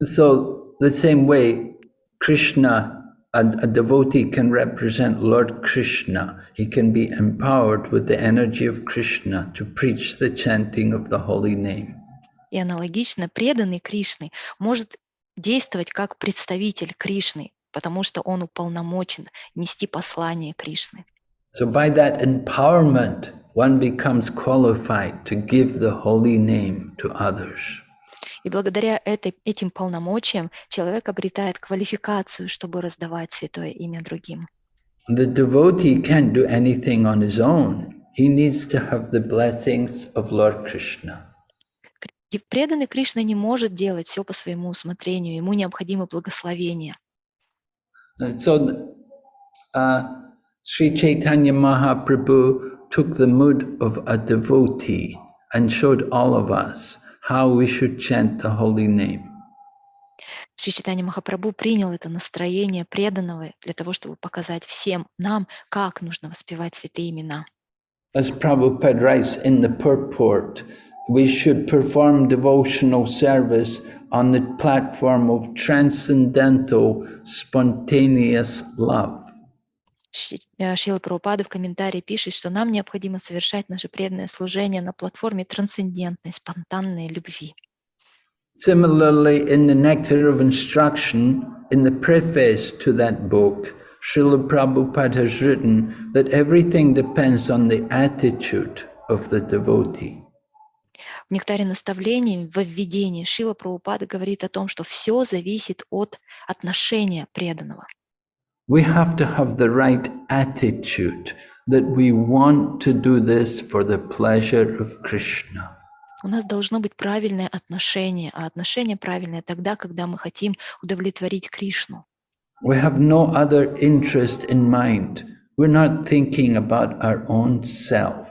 So the same way, Krishna, a, a devotee can represent Lord Krishna. He can be empowered with the energy of Krishna to preach the chanting of the holy name. И аналогично преданный Кришны может действовать как представитель Кришны, потому что он уполномочен нести послание Кришны. So by that empowerment, one becomes qualified to give the holy name to others. И благодаря этой, этим полномочиям человек обретает квалификацию, чтобы раздавать святое имя другим. The devotee can't do anything on his own. He needs to have the blessings of Lord Krishna. Преданный Кришна не может делать все по своему усмотрению, ему необходимо благословение. So uh, Sri Chaitanya Mahaprabhu took the mood of a devotee and showed all of us how we should chant the holy name. Шри Читания Махапрабху принял это настроение преданного для того, чтобы показать всем нам, как нужно воспевать святые имена. As Prabhupada writes in the purport, we should perform devotional service on the platform of transcendental, spontaneous love. Э, Шрила Прабхупада в комментарии пишет, что нам необходимо совершать наше преданное служение на платформе трансцендентной, спонтанной любви. Similarly, in the Nectar of Instruction, in the preface to that book, Srila Prabhupada has written that everything depends on the attitude of the devotee. В «Нектаре наставлений» в введении Шила Прабхупада говорит о том, что все зависит от отношения преданного. We have to have the right attitude that we want to do this for the pleasure of Krishna. У нас должно быть правильное отношение, а отношение правильное тогда, когда мы хотим удовлетворить Кришну. We have no other interest in mind. We're not thinking about our own self.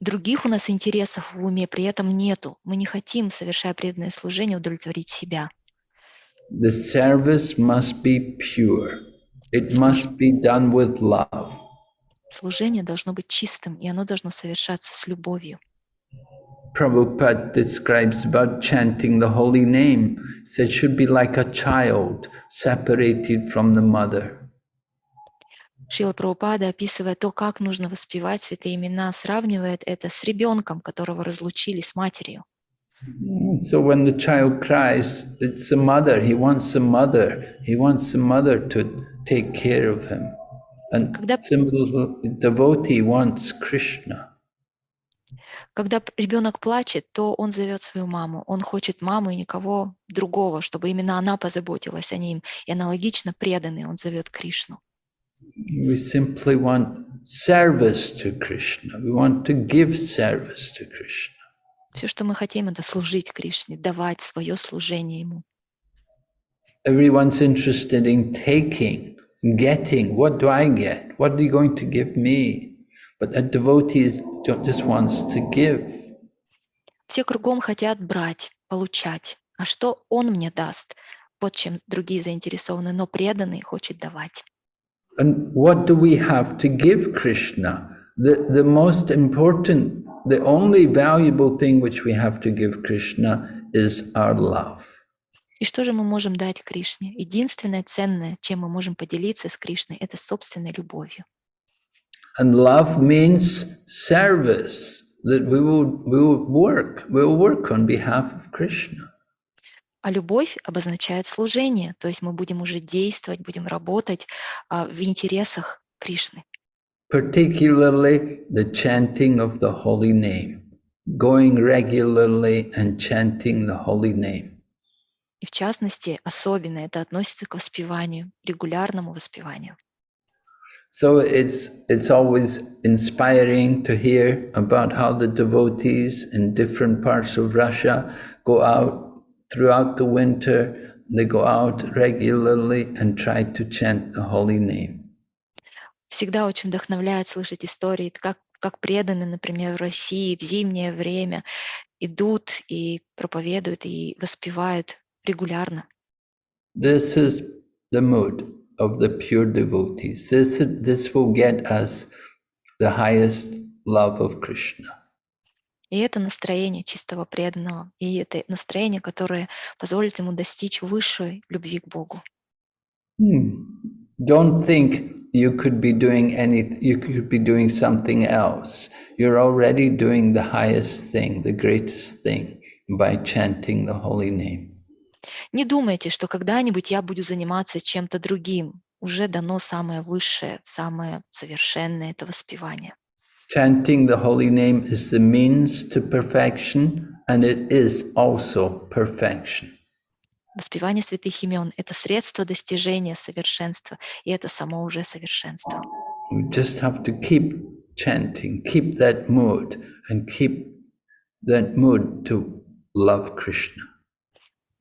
Других у нас интересов в уме при этом нету. Мы не хотим, совершая преданное служение, удовлетворить себя. The service must be pure. It must be done with love. Служение должно быть чистым, и оно должно совершаться с любовью. Prabhupada describes about chanting the holy name. Said it should be like a child separated from the mother. Шила Прабхупада, описывая то, как нужно воспевать святые имена, сравнивает это с ребенком, которого разлучили с матерью. Mm, So when the child cries, it's the mother. He wants the mother. He wants the mother to take care of him. And Когда- similarly, devotee wants Krishna. Когда п- ребенок плачет, то он зовет свою маму. Он хочет маму и никого другого, чтобы именно она позаботилась о ним. И аналогично преданный он зовет Кришну. We simply want service to Krishna. We want to give service to Krishna. Все, что мы хотим, это служить Кришне, давать свое служение Ему. Everyone's interested in taking, getting. What do I get? What are you going to give me? But a devotee just wants to give. Все кругом хотят брать, получать. А что Он мне даст? Вот чем другие заинтересованы, но преданный хочет давать. And what do we have to give Krishna? The, the most important, the only valuable thing which we have to give Krishna is our love. И что же мы можем дать Кришне? Единственное ценное, чем мы можем поделиться с Кришной, это собственной любовью. And love means service, that we will, we will work, we will work on behalf of Krishna. А любовь обозначает служение, то есть мы будем уже действовать, будем работать а, в интересах Кришны. particularly the chanting of the holy name, going regularly and chanting the holy name. И в частности, особенно это относится к воспеванию, регулярному воспеванию. So it's, it's always inspiring to hear about how the devotees in different parts of Russia go out throughout the winter, they go out regularly and try to chant the holy name. Всегда очень вдохновляет слышать истории, как, как преданные, например, в России в зимнее время идут и проповедуют и воспевают регулярно. This is the mood of the pure devotees. This, this will get us the highest love of Krishna. И это настроение чистого преданного, и это настроение, которое позволит ему достичь высшей любви к Богу. Hmm. Don't think you could be doing any, you could be doing something else. You're already doing the highest thing, the greatest thing by chanting the holy name. Не думайте, что когда-нибудь я буду заниматься чем-то другим. Уже дано самое высшее, самое совершенное это воспевание. Chanting the holy name is the means to perfection and it is also perfection. Воспевание святых имен – это средство достижения совершенства, и это само уже совершенство. We just have to keep chanting, keep that mood and keep that mood to love Krishna.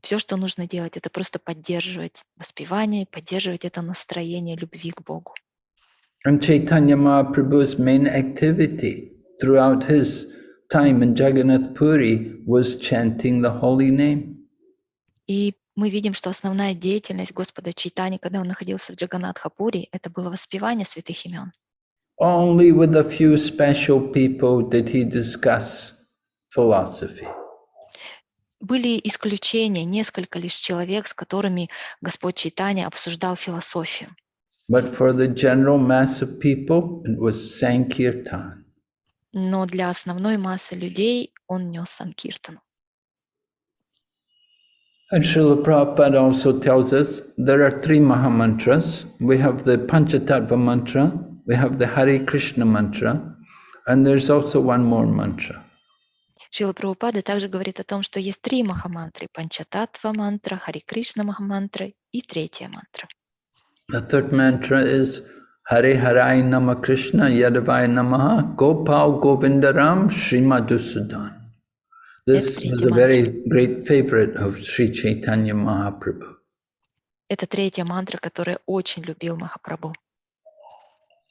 Все, что нужно делать, это просто поддерживать воспевание, поддерживать это настроение любви к Богу. And Chaitanya Mahaprabhu's main activity throughout his time in Jagannath Puri was chanting the holy name. И мы видим, что основная деятельность Господа Чайтани, когда он находился в Джаганатхапури, это было воспевание святых имен. Only with a few special people did he discuss philosophy. Были исключения, несколько лишь человек, с которыми Господь Чайтанья обсуждал философию. But for the general mass of people, it was Sankirtan. Но для основной массы людей он нес Санкиртану. And Srila Prabhupada also tells us there are three Mahamantras. We have the Panchatattva mantra, we have the Hare Krishna mantra, and there's also one more mantra. Шила Прабхупада также говорит о том, что есть три махамантры. Панчататва мантра, Хари Кришна махамантра и третья мантра. The third mantra is Hare Harai Nama Krishna Yadavai Namaha Gopal Govindaram Srimadusudan. This was a very great favorite of Sri Chaitanya Mahaprabhu. Это третья мантра, которую очень любил Махапрабху.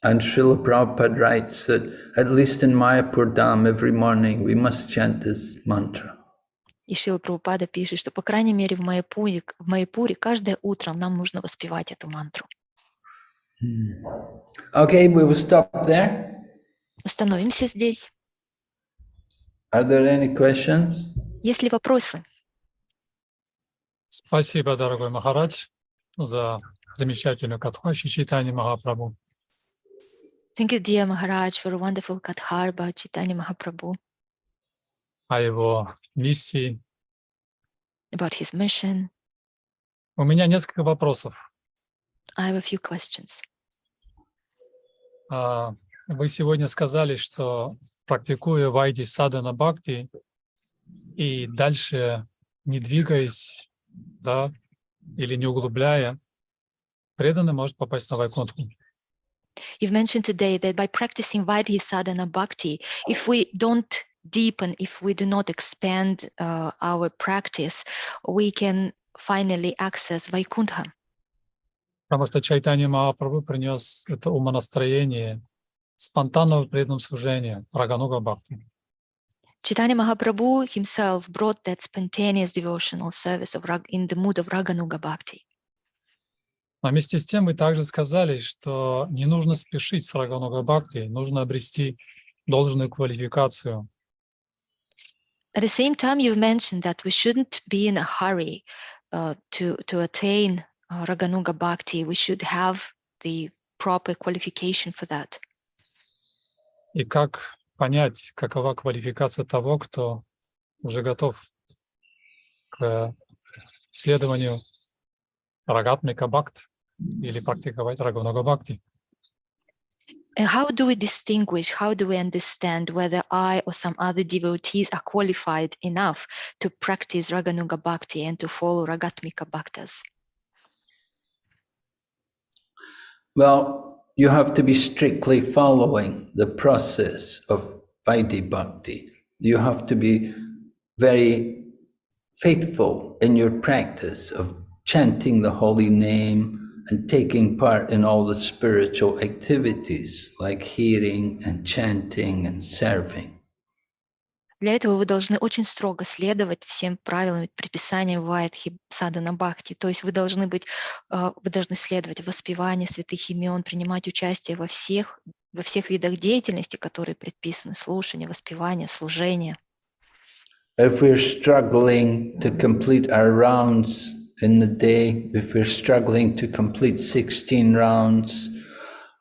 And Srila Prabhupada writes that at least in Mayapur Dham every morning we must chant this mantra. И Шила Прабхупада пишет, что, по крайней мере, в Майяпуре, в Майяпуре каждое утро нам нужно воспевать эту мантру. Okay, we will stop there. Остановимся здесь. Are there any questions? Есть ли вопросы? Спасибо, дорогой Махарадж, за замечательную катху Читани Махапрабху. Thank you, dear Maharaj, for a wonderful Kathar about Chaitanya Mahaprabhu, о его миссии. about his mission. У меня несколько вопросов. I have a few questions. А, Вы сегодня сказали, что практикуя Вайди Садана Бхакти и дальше не двигаясь, да, или не углубляя, преданный может попасть на Вайкунтху. You've mentioned today that by practicing Vaidhi sadhana bhakti, if we don't deepen, if we do not expand uh, our practice, we can finally access Vaikuntha. Потому что Чайтанья Махапрабху принес это умонастроение спонтанного преданного служения Рагануга Бхакти. Chaitanya Mahaprabhu himself brought that spontaneous devotional service of rag, in the mood of Raganuga Bhakti. Но вместе с тем вы также сказали, что не нужно спешить с Рагануга Бхакти, нужно обрести должную квалификацию. At the same time, you've mentioned that we shouldn't be in a hurry uh, to, to attain uh, Raganuga Bhakti. We should have the proper qualification for that. И как понять, какова квалификация того, кто уже готов к следованию Рагатмика Бхакт или практиковать Рагануга Бхакти. And how do we distinguish, how do we understand whether I or some other devotees are qualified enough to practice Raganuga Bhakti and to follow Ragatmika Bhaktas? Well, you have to be strictly following the process of Vaidhi Bhakti. You have to be very faithful in your practice of chanting the holy name and taking part in all the spiritual activities like hearing and chanting and serving. Для этого вы должны очень строго следовать всем правилам предписаниям Вайдхи Садана Бхакти. То есть вы должны быть, э, вы должны следовать воспеванию святых имен, принимать участие во всех, во всех видах деятельности, которые предписаны, слушание, воспевание, служение. If we're struggling to complete our rounds in the day, if we're struggling to complete 16 rounds,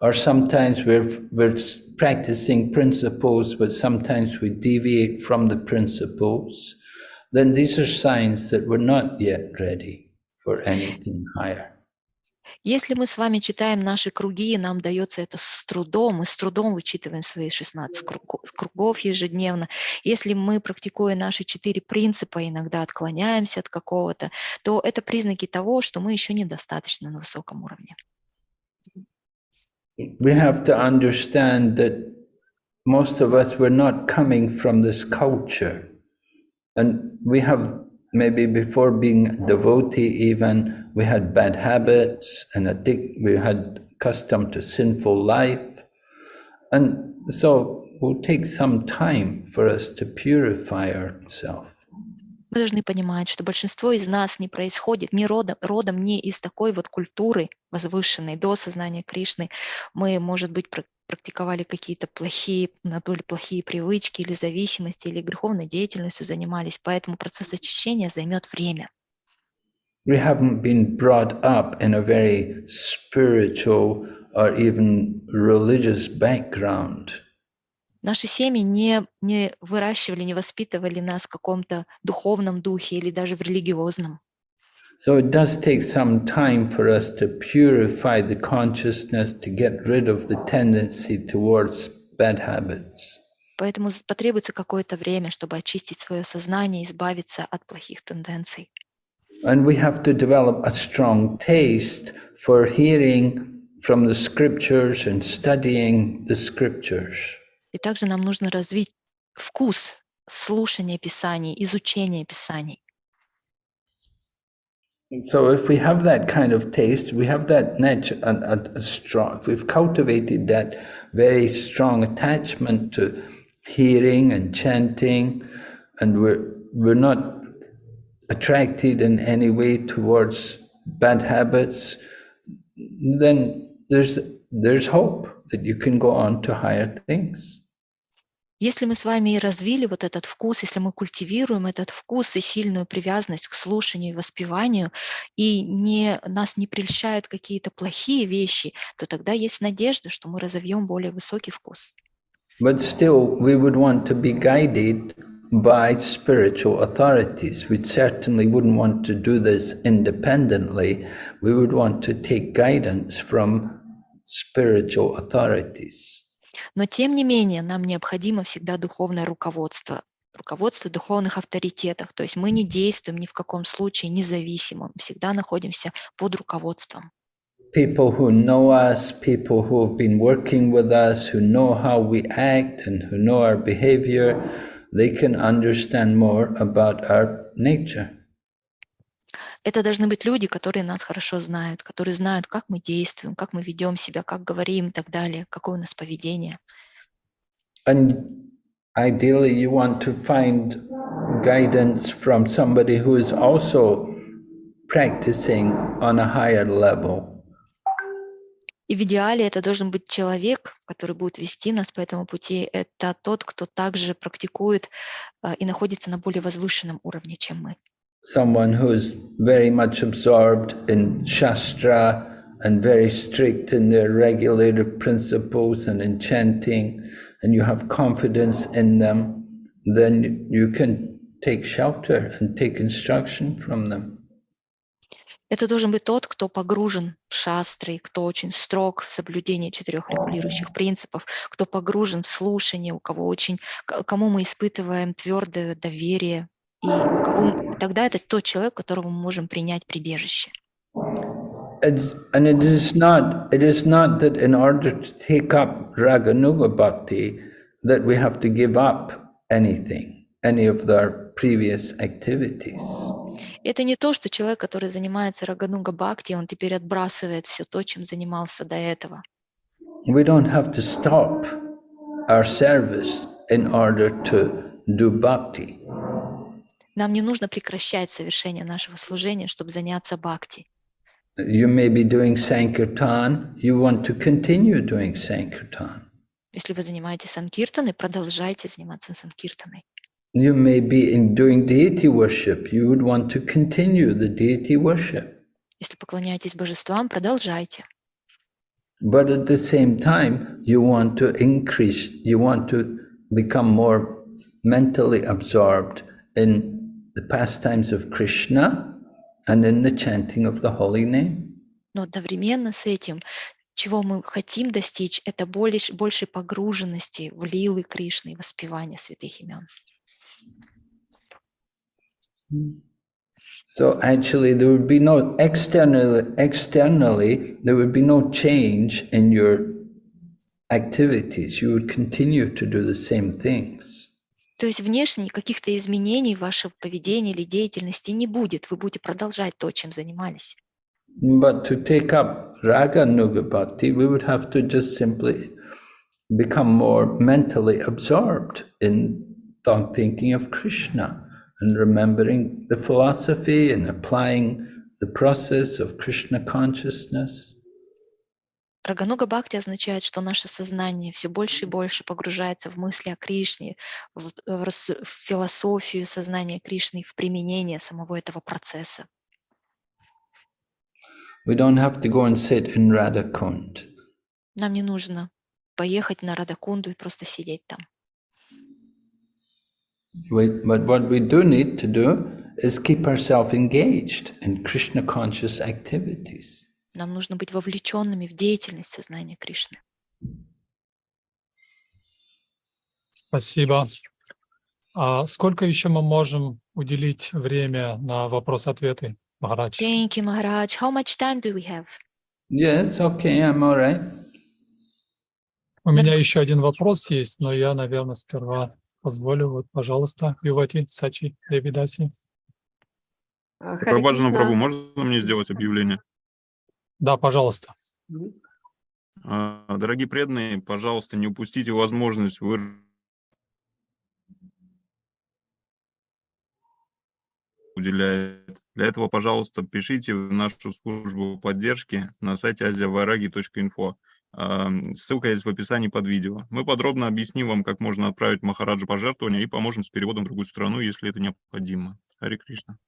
or sometimes we're, we're practicing principles, but sometimes we deviate from the principles, then these are signs that we're not yet ready for anything higher. Если мы с вами читаем наши круги, и нам дается это с трудом, мы с трудом вычитываем свои 16 кругов, ежедневно. Если мы, практикуя наши четыре принципа, иногда отклоняемся от какого-то, то это признаки того, что мы еще недостаточно на высоком уровне. We have to understand that most of us were not coming from this culture. And we have maybe before being devotee even, we had bad habits and addict, we had custom to sinful life. And so it will take some time for us to purify ourselves. Мы должны понимать, что большинство из нас не происходит, не родом, родом не из такой вот культуры возвышенной до сознания Кришны. Мы, может быть, пр- практиковали какие-то плохие, нас были плохие привычки или зависимости, или греховной деятельностью занимались, поэтому процесс очищения займет время. We haven't been brought up in a very spiritual or even religious background. Наши семьи не, не выращивали, не воспитывали нас в каком-то духовном духе или даже в религиозном. So it does take some time for us to purify the consciousness, to get rid of the tendency towards bad habits. Поэтому потребуется какое-то время, чтобы очистить свое сознание, избавиться от плохих тенденций. And we have to develop a strong taste for hearing from the scriptures and studying the scriptures. И также нам нужно развить вкус слушания Писаний, изучения Писаний. So if we have that kind of taste, we have that nat- a, a, a strong, we've cultivated that very strong attachment to hearing and chanting, and we're, we're not attracted in any way towards bad habits, then there's, there's hope That you can go on to higher things. Если мы с вами и развили вот этот вкус, если мы культивируем этот вкус и сильную привязанность к слушанию и воспеванию, и не, нас не прельщают какие-то плохие вещи, то тогда есть надежда, что мы разовьем более высокий вкус. But still, we would want to be guided by spiritual authorities. We certainly wouldn't want to do this independently. We would want to take guidance from spiritual authorities. Но тем не менее нам необходимо всегда духовное руководство, руководство духовных авторитетах. То есть мы не действуем ни в каком случае независимо, всегда находимся под руководством. People who know us, people who have been working with us, who know how we act and who know our behavior, they can understand more about our nature. Это должны быть люди, которые нас хорошо знают, которые знают, как мы действуем, как мы ведем себя, как говорим и так далее, какое у нас поведение. And ideally, you want to find guidance from somebody who is also practicing on a higher level. И в идеале это должен быть человек, который будет вести нас по этому пути. Это тот, кто также практикует а, и находится на более возвышенном уровне, чем мы. Someone who is very much absorbed in Shastra and very strict in their regulative principles and in chanting, and you have confidence in them, then you can take shelter and take instruction from them. Это должен быть тот, кто погружен в шастры, кто очень строг в соблюдении четырех регулирующих принципов, кто погружен в слушание, у кого очень, к- кому мы испытываем твердое доверие, и кого тогда это тот человек, которого мы можем принять прибежище. It's, and it is not it is not that in order to take up raganuga bhakti that we have to give up anything, any of their previous activities. Это не то, что человек, который занимается рагануга бхакти, он теперь отбрасывает все то, чем занимался до этого. We don't have to stop our service in order to do bhakti. Нам не нужно прекращать совершение нашего служения, чтобы заняться бхакти. You may be doing Sankirtan, you want to continue doing Sankirtan. Если вы занимаетесь санкиртаной, продолжайте заниматься санкиртаной. You may be in doing deity worship, you would want to continue the deity worship. Если поклоняетесь божествам, продолжайте. But at the same time, you want to increase, you want to become more mentally absorbed in the pastimes of Krishna and in the chanting of the holy name. Но одновременно с этим, чего мы хотим достичь, это больше, большей погруженности в лилы Кришны и воспевания святых имен. So actually, there would be no externally, externally, there would be no change in your activities. You would continue to do the same things. То есть внешне каких-то изменений в вашем поведении или деятельности не будет. Вы будете продолжать то, чем занимались. But to take up raga nuga bhakti, we would have to just simply become more mentally absorbed in thought thinking of Krishna and remembering the philosophy and applying the process of Krishna consciousness. Рагануга Бхакти означает, что наше сознание все больше и больше погружается в мысли о Кришне, в, в рас- в философию сознания Кришны, в применение самого этого процесса. We don't have to go and sit in Radhakund. Нам не нужно поехать на Радакунду и просто сидеть там. We, but what we do need to do is keep ourselves engaged in Krishna conscious activities. Нам нужно быть вовлеченными в деятельность сознания Кришны. Спасибо. А сколько еще мы можем уделить время на вопрос-ответы, Махарадж? Thank you, Maharaj. How much time do we have? Yes, okay, I'm all right. У меня еще один вопрос есть, но я, наверное, сперва позволю. Вот, пожалуйста, Ювати, Сачи, Прабхаджана Кришна. Прабhu, можно мне сделать объявление? Да, пожалуйста. А, Дорогие преданные, пожалуйста, не упустите возможность вы уделяет. Для этого, пожалуйста, пишите в нашу службу поддержки на сайте asiavaragi.info. А, Ссылка есть в описании под видео. Мы подробно объясним вам, как можно отправить Махараджу пожертвования и поможем с переводом в другую страну, если это необходимо. Хари Кришна.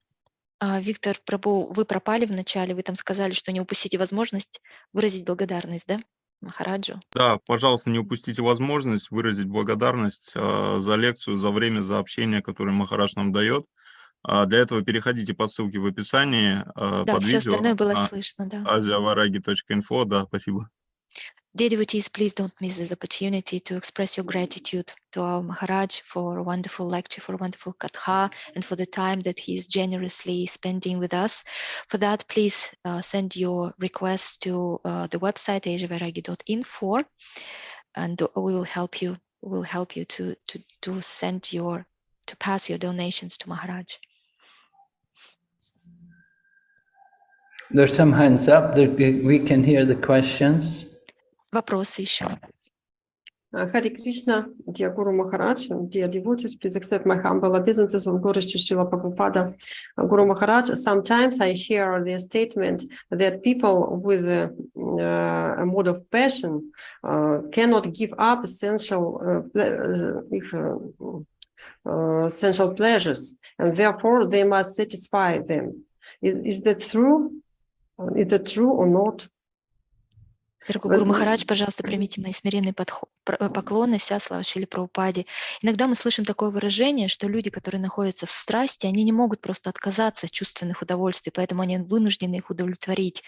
А, Виктор Прабу, вы пропали в начале, вы там сказали, что не упустите возможность выразить благодарность, да, Махараджу? Да, пожалуйста, не упустите возможность выразить благодарность а, за лекцию, за время, за общение, которое Махарадж нам дает. А, для этого переходите по ссылке в описании Да, под все видео. остальное было слышно, да. asiavaragi.info, да, спасибо. Devotees, please don't miss this opportunity to express your gratitude to our Maharaj for a wonderful lecture, for a wonderful katha, and for the time that he is generously spending with us. For that, please uh, send your requests to uh, the website asiavaragi.info, and we will help you. Will help you to to to send your to pass your donations to Maharaj. There's some hands up. We can hear the questions. Вопросы еще. Uh, Hare Krishna, dear Guru Maharaj, dear devotees, please accept my humble obeisances of Guru Shri Srila Prabhupada. Uh, Guru Maharaj, sometimes I hear the statement that people with a, uh, a mode of passion uh, cannot give up essential, uh, ple- uh, if, uh, uh, essential pleasures, and therefore they must satisfy them. Is, is that true? Uh, Is that true or not? Дорогой Гуру. Махарадж, пожалуйста, примите мои смиренные подхо- пр- э, поклоны, вся слава Шили Прабхупаде. Иногда мы слышим такое выражение, что люди, которые находятся в страсти, они не могут просто отказаться от чувственных удовольствий, поэтому они вынуждены их удовлетворить.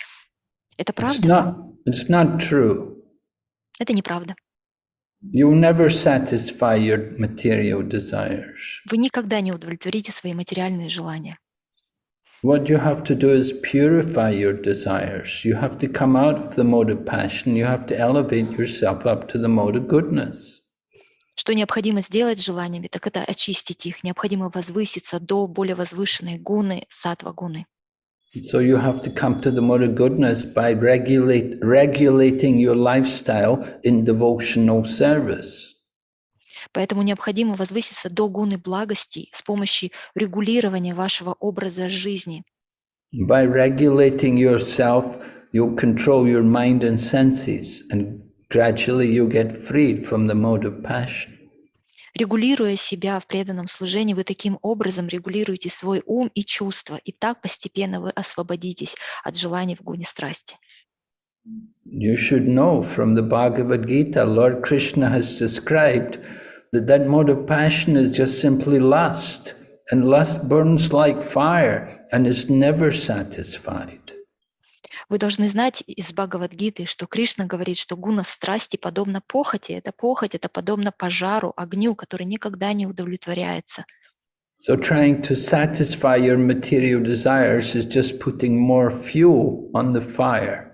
Это It's правда? not, it's not true. Это неправда. You never satisfy your material desires. Вы никогда не удовлетворите свои материальные желания. What you have to do is purify your desires. You have to come out of the mode of passion. You have to elevate yourself up to the mode of goodness. Что необходимо сделать с желаниями, так это очистить их. Необходимо возвыситься до более возвышенной гуны, сатва гуны. So you have to come to the mode of goodness by regulate, regulating your lifestyle in devotional service. Поэтому необходимо возвыситься до гуны благости с помощью регулирования вашего образа жизни. By regulating yourself, you'll control your mind and senses, and gradually you'll get freed from the mode of passion. Регулируя себя в преданном служении, вы таким образом регулируете свой ум и чувства, и так постепенно вы освободитесь от желаний в гуне страсти. You should know from the Bhagavad Gita, Lord Krishna has described that that mode of passion is just simply lust, and lust burns like fire and is never satisfied. Вы должны знать из Бхагавадгиты, что Кришна говорит, что гуна страсти подобна похоти. Это похоть, это подобно пожару, огню, который никогда не удовлетворяется. So trying to satisfy your material desires is just putting more fuel on the fire.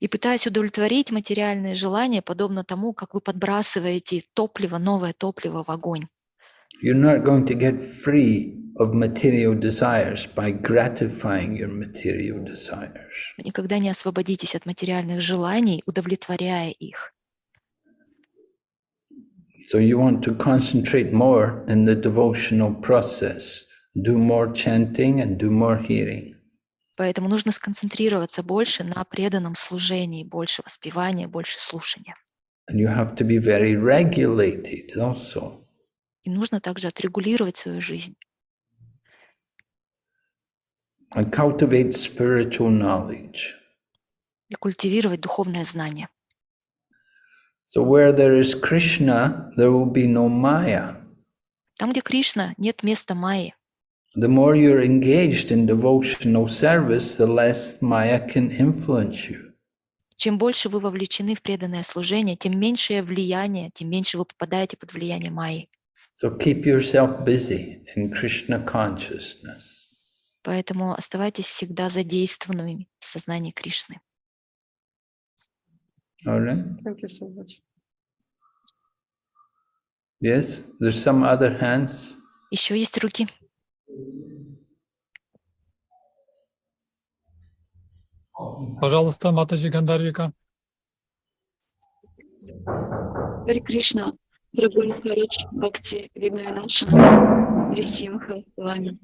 И пытаясь удовлетворить материальные желания, подобно тому, как вы подбрасываете топливо, новое топливо в огонь. You're not going to get free of material desires by gratifying your material desires. Вы никогда не освободитесь от материальных желаний, удовлетворяя их. So you want to concentrate more in the devotional process, do more chanting and do more hearing. Поэтому нужно сконцентрироваться больше на преданном служении, больше воспевания, больше слушания. And you have to be very regulated also. И нужно также отрегулировать свою жизнь and cultivate spiritual knowledge. и культивировать духовное знание. So where there is Krishna, there will be no Maya. Там, где Кришна, нет места Майи. The more you're engaged in devotional service, the less Maya can influence you. Чем больше вы вовлечены в преданное служение, тем меньшее влияние, тем меньше вы попадаете под влияние Майи. So keep yourself busy in Krishna consciousness. Поэтому оставайтесь всегда задействованными в сознании Кришны. All right? Thank you so much. Yes? There's some other hands? Еще есть руки. Пожалуйста, Матаджи Гандарвика. Хари Кришна, дорогой Махарадж, Бхакти Вигнавинашана, Рисимха, вами.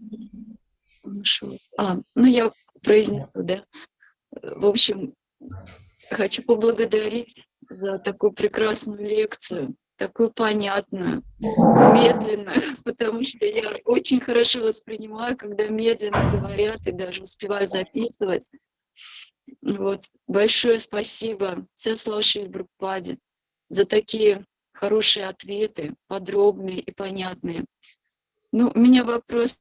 А, ну я произнесу, да. В общем, хочу поблагодарить за такую прекрасную лекцию, такую понятную, медленную, <laughs> потому что я очень хорошо воспринимаю, когда медленно говорят и даже успеваю записывать. Вот. Большое спасибо все слушали Брупаде за такие хорошие ответы, подробные и понятные. Ну, у меня вопрос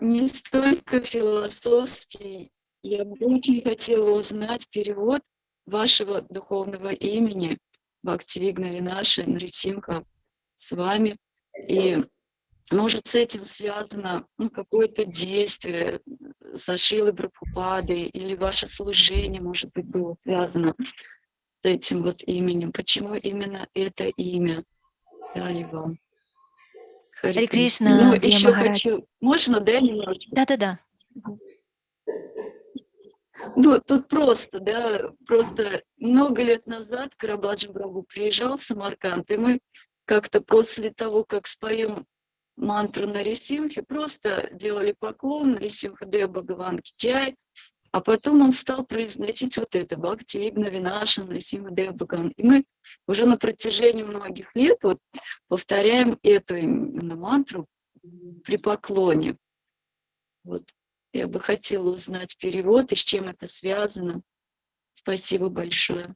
не столько философский. Я бы очень хотела узнать перевод вашего духовного имени Бхактивигна Винаши Нрисимха с вами. И может с этим связано ну, какое-то действие со Шилой Брабхупадой или ваше служение, может быть, было связано с этим вот именем. Почему именно это имя дали вам? Хари Кришна, Ну, еще Махарадж. хочу... Можно, да, немножко? Да-да-да. Ну, тут просто, да, просто много лет назад Карабаджи Брабу приезжал в Самарканд, и мы как-то после того, как споем мантру на Рисимхе, просто делали поклон на Рисимха Дева Бхагаван Чай, а потом он стал произносить вот это Бхакти Вигна Винаша Рисимха Дева Бхагаван. И мы уже на протяжении многих лет вот повторяем эту именно мантру при поклоне. Вот. Я бы хотела узнать перевод и с чем это связано. Спасибо большое.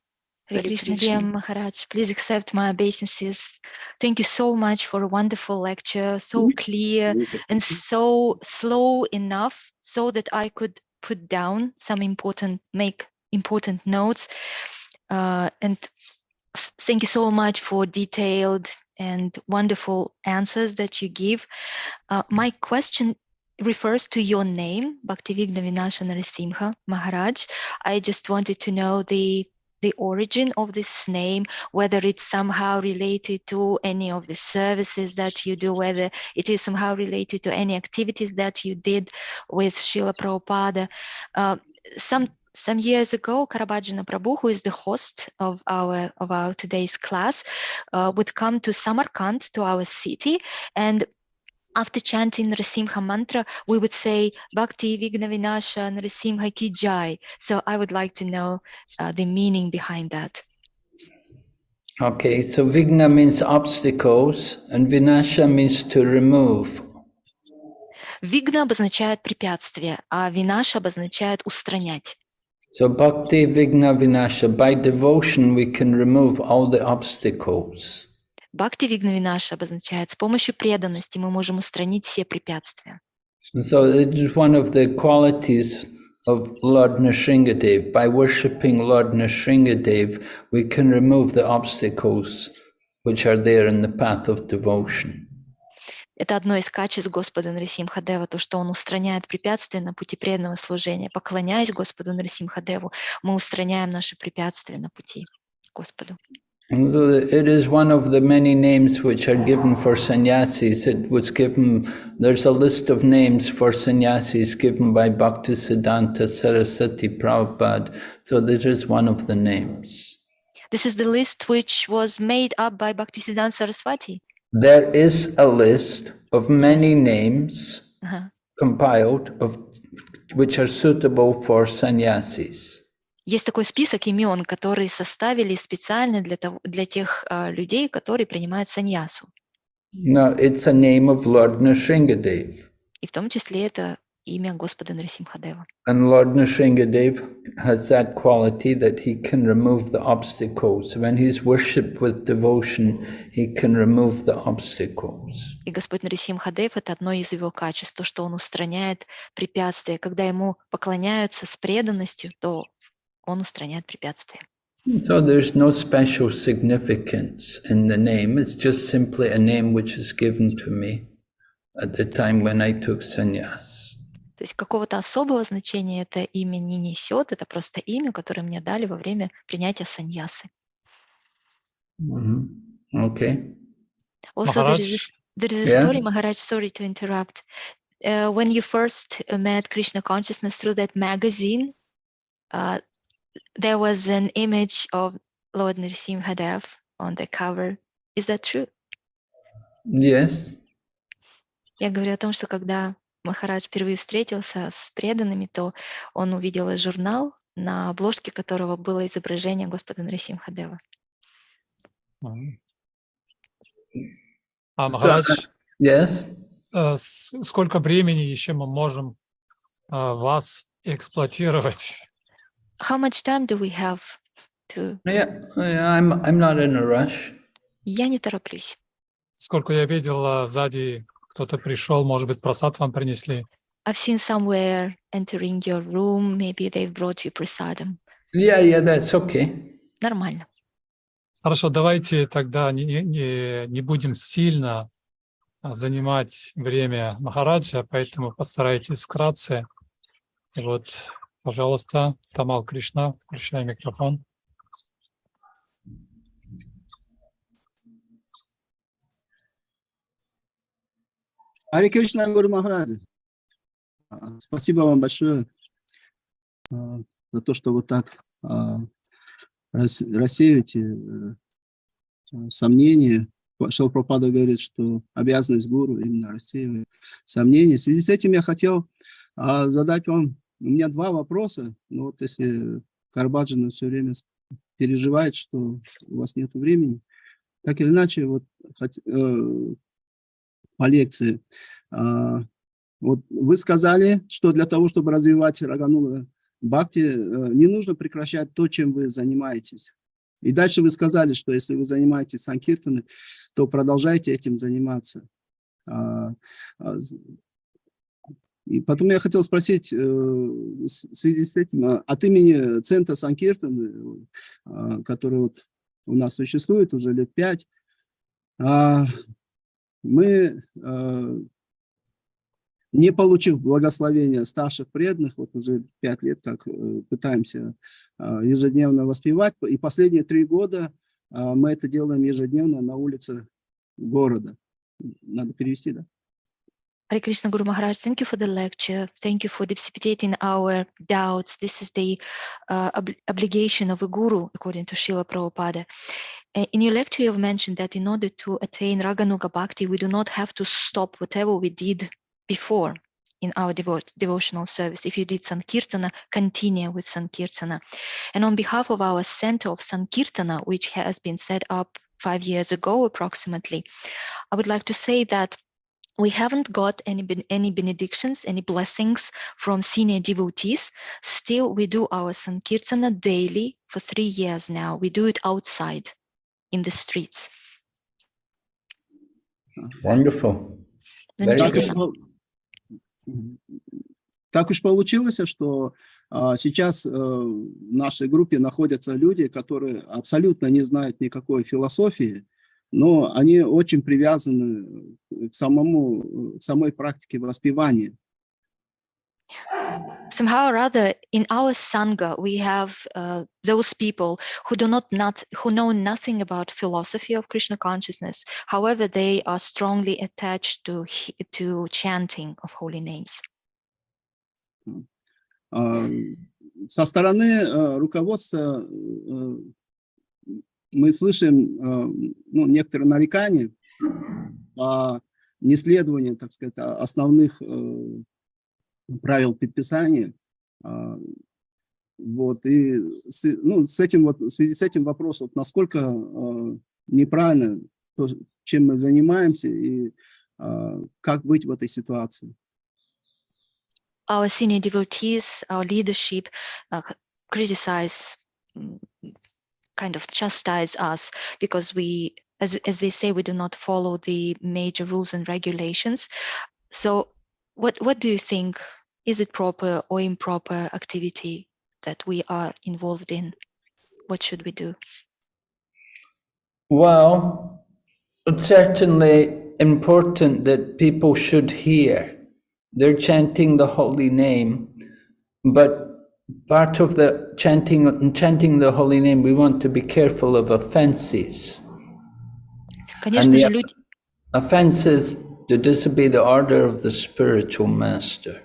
Hare Hare Krishna, Krishna. dear Maharaj, please accept my obeisances. Thank you so much for a wonderful lecture, so clear and so slow enough so that I could put down some important, make important notes. Uh, and s- thank you so much for detailed and wonderful answers that you give. Uh, my question refers to your name, Bhaktivigna Vinasha Narasimha Maharaj. I just wanted to know the the origin of this name, whether it's somehow related to any of the services that you do, whether it is somehow related to any activities that you did with Srila Prabhupada. Uh, some some years ago, Karabhajana Prabhu, who is the host of our of our today's class, uh, would come to Samarkand, to our city, and after chanting Narasimha mantra, we would say Bhakti Vigna Vinasha Narasimha Ki Jai. So I would like to know uh, the meaning behind that. Okay, so Vigna means obstacles and Vinasha means to remove. Вигна обозначает препятствие, а Винаша обозначает устранять. So Bhakti Vigna Vinasha, by devotion we can remove all the obstacles. Бхакти Вигна Винаша обозначает с помощью преданности мы можем устранить все препятствия. And so it is one of the qualities of Lord Nrsingadev. By worshipping Lord Nrsingadev, we can remove the obstacles which are there in the path of devotion. Это одно из качеств Господа Нарисимхадева, то, что Он устраняет препятствия на пути преданного служения. Поклоняясь Господу Нарисимхадеву, мы устраняем наши препятствия на пути Господу. It is one of the many names which are given for sannyasis. It was given, there's a list of names for sannyasis given by Bhaktisiddhanta Sarasvati Prabhupada. So this is one of the names. This is the list which was made up by Bhaktisiddhanta Saraswati. There is a list of many names uh -huh. compiled of which are suitable for sannyasis. Есть такой список имен, которые составили специально для, того, для тех а, людей, которые принимают саньясу. Now, it's a name of Lord Nrsingadev. И в том числе это имя Господа Нарисимхадева. And Lord Nrsingadev has that quality that he can remove the obstacles. When he's worshipped with devotion, he can remove the obstacles. И Господь Нарисимхадев – это одно из его качеств, то, что он устраняет препятствия. Когда ему поклоняются с преданностью, то он устраняет препятствия. So there's no special significance in the name. It's just simply a name which is given to me at the time when I took sannyas. То есть какого-то особого значения это имя не несет, это просто имя, которое мне дали во время принятия саньясы. Mhm. Okay. Also, there is, Maharaj, there is a Yeah. story, Maharaj, sorry to interrupt. Uh, when you first uh, met Krishna consciousness through that magazine, uh, there was an image of Lord Nrsimhadev on the cover. Is that true? Yes. Я говорю о том, что когда Махарадж впервые встретился с преданными, то он увидел журнал, на обложке которого было изображение Господа Нрисимхадева. Мгм. А, Махарадж, Yes. э, сколько времени еще мы можем э, вас эксплуатировать? How much time do we have to... Yeah, yeah, I'm I'm not in a rush. Я не тороплюсь. Сколько я видел, э, сзади кто-то пришел, может быть, просад вам принесли. I've seen somewhere entering your room, maybe they've brought you prasadam. Yeah, yeah, that's okay. Нормально. Хорошо, давайте тогда не, не- не, будем сильно а, занимать время Махараджа, поэтому постарайтесь вкратце. Вот, пожалуйста, Тамал Кришна, включай микрофон. Ари Кришна Гуру Махарадж. А, Спасибо вам большое а, за то, что вот так а, рас- рассеиваете э, сомнения. Шилпрапада говорит, что обязанность гуру именно рассеивает сомнения. В связи с этим я хотел задать вам, у меня два вопроса. Ну вот если Карбаджина все время переживает, что у вас нет времени, так или иначе, вот хот- э, по лекции. А, Вот вы сказали, что для того, чтобы развивать Раганула Бхакти, э, не нужно прекращать то, чем вы занимаетесь. И дальше вы сказали, что если вы занимаетесь санкиртаной, то продолжайте этим заниматься. И потом я хотел спросить, э, в связи с этим, а, от имени Центра Санкиртаны, а, который вот у нас существует уже лет пять, а, мы, э, не получив благословения старших преданных, вот уже пять лет как э, пытаемся э, ежедневно воспевать, и последние три года э, мы это делаем ежедневно на улице города. Надо перевести, да? Hare Krishna Guru Maharaj, thank you for the lecture. Thank you for dissipating our doubts. This is the uh, ob- obligation of a guru, according to Srila Prabhupada. In your lecture, you've mentioned that in order to attain Raganuga Bhakti, we do not have to stop whatever we did before in our devo- devotional service. If you did Sankirtana, continue with Sankirtana. And on behalf of our Center of Sankirtana, which has been set up five years ago approximately, I would like to say that we haven't got any ben- any benedictions, any blessings from senior devotees. Still, we do our Sankirtana daily for three years now. We do it outside in the streets. Wonderful. Very Так уж, Замечательно. пол- Мгм. так уж получилось, что а, сейчас э, в нашей группе находятся люди, которые абсолютно не знают никакой философии, но они очень привязаны к самому, к самой практике воспевания. Somehow or other, in our sangha, we have uh, those people who do not, not who know nothing about philosophy of Krishna consciousness. However, they are strongly attached to to chanting of holy names. А, Со стороны э, руководства э, мы слышим э, ну, некоторые нарекания о неследовании, так сказать, основных э, правил предписания. Э, вот, и с, ну, с этим вот, в связи с этим вопрос, вот, насколько э, неправильно то, чем мы занимаемся и как быть в этой ситуации. Our senior devotees, our leadership uh, criticize, kind of chastise us because we, as, as they say, we do not follow the major rules and regulations. So what, what do you think? Is it proper or improper activity that we are involved in? What should we do? Well, it's certainly important that people should hear. They're chanting the holy name, but part of the chanting chanting the holy name, we want to be careful of offenses. Конечно же, люди, offenses to disobey the order of the spiritual master.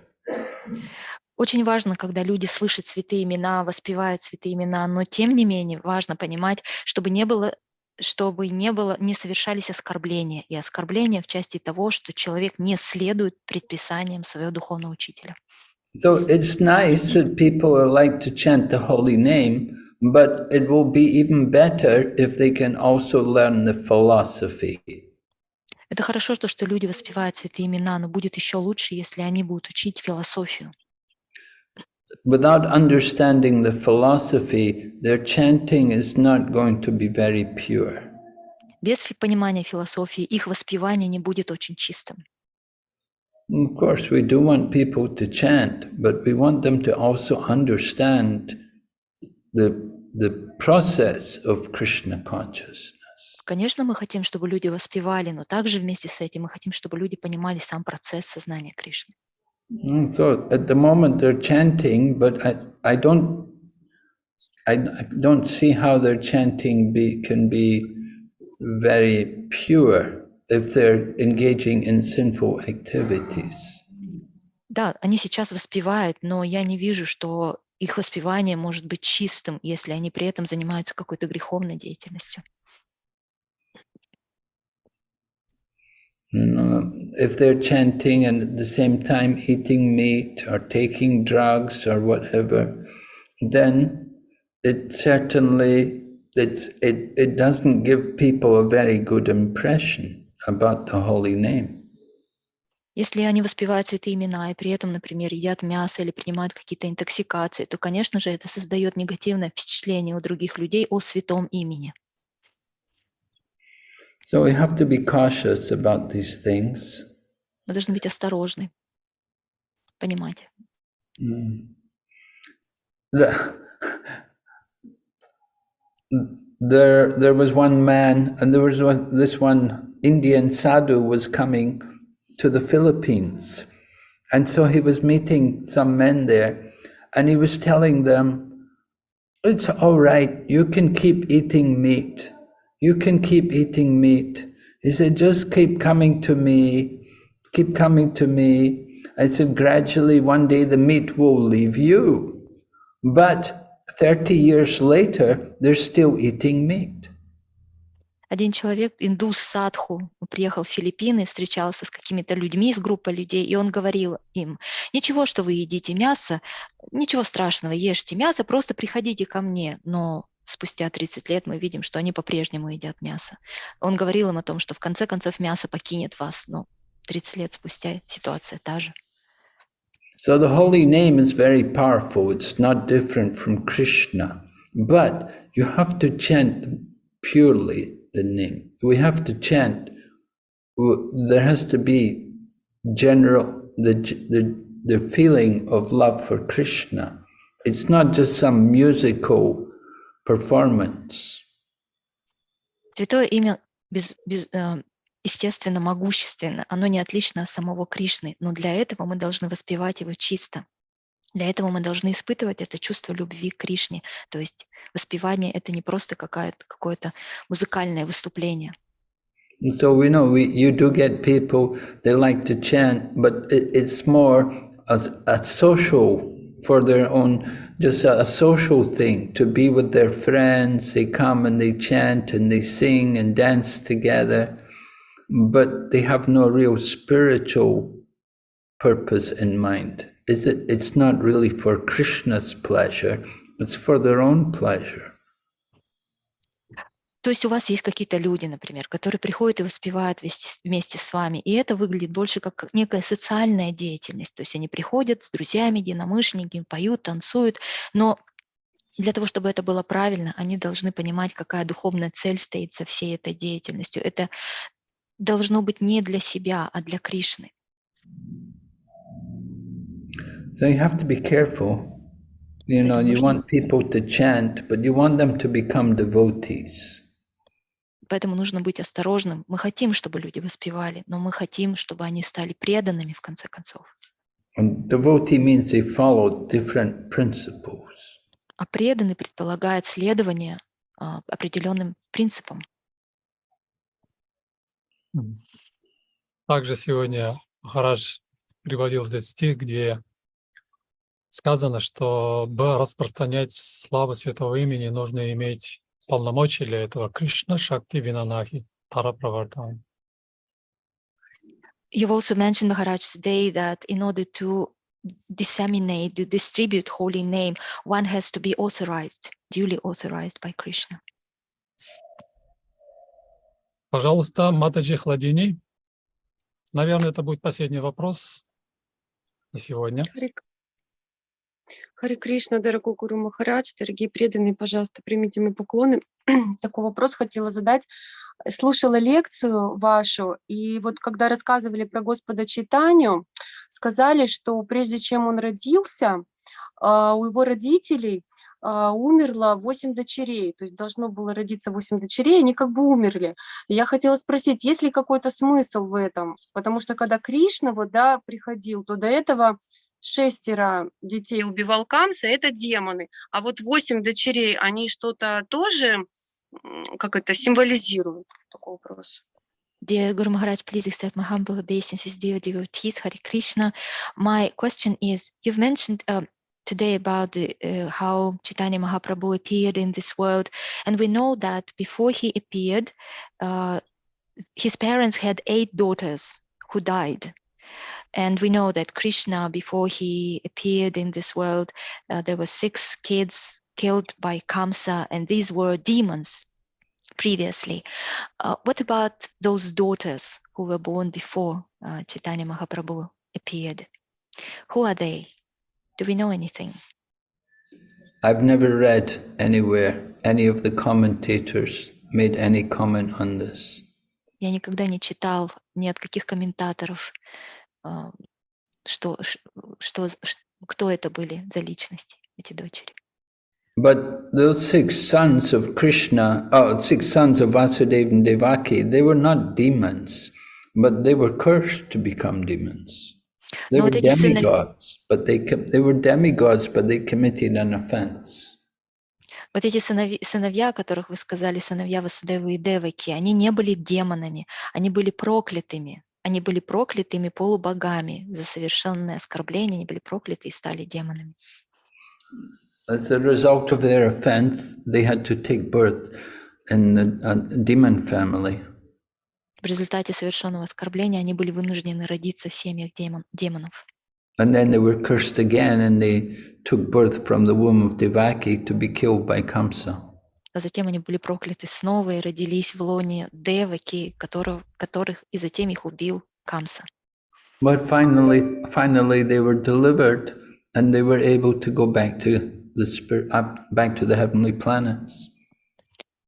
Очень важно, когда люди слышат святые имена, воспевают святые имена, но тем не менее важно понимать, чтобы не было чтобы не было, не совершались оскорбления, и оскорбления в части того, что человек не следует предписаниям своего духовного учителя. So it's nice that people are like to chant the holy name, but it will be even better if they can also learn the philosophy. Это хорошо, то, что люди воспевают святые имена, но будет еще лучше, если они будут учить философию. Without understanding the philosophy, their chanting is not going to be very pure. Без фи- понимания философии их воспевание не будет очень чистым. Of course, we do want people to chant, but we want them to also understand the, the process of Krishna consciousness. Конечно, мы хотим, чтобы люди воспевали, но также вместе с этим мы хотим, чтобы люди понимали сам процесс сознания Кришны. Mm, So at the moment they're chanting, but I, I don't I, I don't see how their chanting be, can be very pure if they're engaging in sinful activities. Да, они сейчас воспевают, но я не вижу, что их воспевание может быть чистым, если они при этом занимаются какой-то греховной деятельностью. You know, if they're chanting and at the same time eating meat or taking drugs or whatever, then it certainly it's, it, it doesn't give people a very good impression About the holy name. Если они воспевают святые имена и при этом, например, едят мясо или принимают какие-то интоксикации, то, конечно же, это создает негативное впечатление у других людей о святом имени. So we have to be cautious about these things. Мы должны быть осторожны, понимать. Mm. The, there, there was one man, and there was one, this one Indian sadhu was coming to the Philippines, and so he was meeting some men there, and he was telling them, "It's all right. You can keep eating meat. You can keep eating meat." He said, "Just keep coming to me. Keep coming to me." I said, "Gradually, one day the meat will leave you." But 30 years later, they're still eating meat. Один человек, индус садху, приехал в Филиппины, встречался с какими-то людьми, с группой людей, и он говорил им, ничего, что вы едите мясо, ничего страшного, ешьте мясо, просто приходите ко мне. Но спустя 30 лет мы видим, что они по-прежнему едят мясо. Он говорил им о том, что в конце концов мясо покинет вас, но 30 лет спустя ситуация та же. So the holy name is very powerful. It's not different from Krishna. But you have to chant purely the name. We have to chant. w- There has to be general, the, the, the feeling of love for Krishna. It's not just some musical performance. Святое имя, без- без- э, естественно, могущественно, оно не отлично от самого Кришны, но для этого мы должны воспевать его чисто. Для этого мы должны испытывать это чувство любви к Кришне. То есть воспевание — это не просто какое-то музыкальное выступление. So we know we, you do get people, they like to chant, but it, it's more a, a social for their own, just a social thing, to be with their friends. They come and they chant and they sing and dance together, but they have no real spiritual purpose in mind. Is it, it's not really for Krishna's pleasure, it's for their own pleasure. То есть у вас есть какие-то люди, например, которые приходят и воспевают вместе, с- вами, и это выглядит больше как некая социальная деятельность. То есть они приходят с друзьями, единомышленниками, поют, танцуют, но для того, чтобы это было правильно, они должны понимать, какая духовная цель стоит за всей этой деятельностью. Это должно быть не для себя, а для Кришны. So you have to be careful. You know, you want people to chant, but you want them to become devotees. Поэтому нужно быть осторожным. Мы хотим, чтобы люди воспевали, но мы хотим, чтобы они стали преданными в конце концов. And devotee means they follow different principles. А преданный предполагает следование а, определенным принципам. Также сегодня Махарадж приводил этот стих, где сказано, чтобы распространять славу святого имени, нужно иметь полномочия для этого. Кришна Шакти Винанахи Параправардхан. You've also mentioned, Maharaj, today that in order to disseminate, to distribute holy name, one has to be authorized, duly authorized by Krishna. Пожалуйста, Матаджи Хладини. Наверное, это будет последний вопрос на сегодня. Хари, Кришна, дорогой Гуру Махарадж, дорогие преданные, пожалуйста, примите мои поклоны. <clears throat> Такой вопрос хотела задать. Слушала лекцию вашу, и вот когда рассказывали про Господа Чайтанию, сказали, что прежде чем он родился, а, у его родителей а, умерло 8 дочерей, то есть должно было родиться 8 дочерей, они как бы умерли. Я хотела спросить, есть ли какой-то смысл в этом? Потому что когда Кришна вот, да, приходил, то до этого шестеро детей убивал Камса, это демоны. А вот восемь дочерей, они что-то тоже, как это, символизируют? Такой вопрос. Dear Guru Maharaj, please accept my humble obeisances, dear devotees, Hare Krishna. My question is, you've mentioned uh, today about the, uh, how Chaitanya Mahaprabhu appeared in this world, and we know that before he appeared, uh, his parents had eight daughters who died. And we know that Krishna, before he appeared in this world, uh, there were six kids killed by Kamsa, and these were demons previously. Uh, what about those daughters who were born before uh, Chaitanya Mahaprabhu appeared? Who are they? Do we know anything? I've never read anywhere any of the commentators made any comment on this. Я никогда не читал ни от каких комментаторов, а, что, что, кто это были за личности, эти дочери. But those six sons of Krishna, oh, six sons of Vasudeva and Devaki, they were not demons, but they were cursed to become demons. They Но were вот demigods, but they they were demigods, but they committed an offense. Вот эти сынови- сыновья, о которых вы сказали, сыновья Васудевы и Деваки, они не были демонами, они были проклятыми. Они были проклятыми полубогами за совершенное оскорбление, они были прокляты и стали демонами. As a result of their offense, they had to take birth in a, a demon family. В результате совершенного оскорбления они были вынуждены родиться в семьях демон- демонов. And then they were cursed again and they took birth from the womb of Devaki to be killed by Kamsa. А затем они были прокляты снова и родились в лоне Деваки, которого, которых и затем их убил Камса. But finally, finally they were delivered and they were able to go back to the spirit, back to the heavenly planets.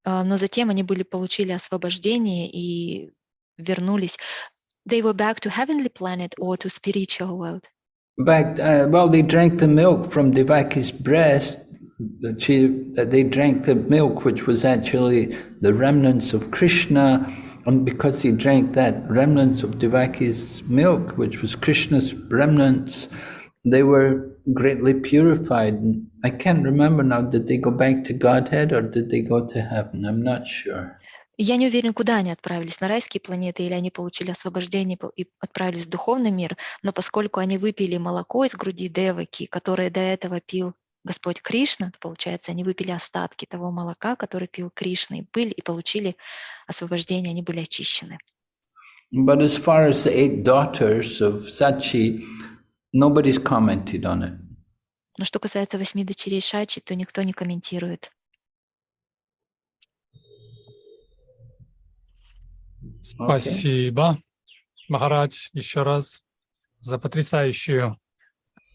А, Но затем они были, получили освобождение и вернулись. They were back to heavenly planet or to spiritual world. Back, uh, well, they drank the milk from Devaki's breast. that She, uh, they drank the milk, which was actually the remnants of Krishna. And because they drank that remnants of Devaki's milk, which was Krishna's remnants, they were greatly purified. And I can't remember now, did they go back to Godhead or did they go to heaven? I'm not sure. Я не уверен, куда они отправились, на райские планеты, или они получили освобождение пол- и отправились в духовный мир, но поскольку они выпили молоко из груди Деваки, которое до этого пил Господь Кришна, то, получается, они выпили остатки того молока, который пил Кришна, и были, и получили освобождение, они были очищены. But as far as the eight daughters of Sachi, nobody's commented on it. Но что касается восьми дочерей Шачи, то никто не комментирует. Спасибо, Махарадж, еще раз за потрясающую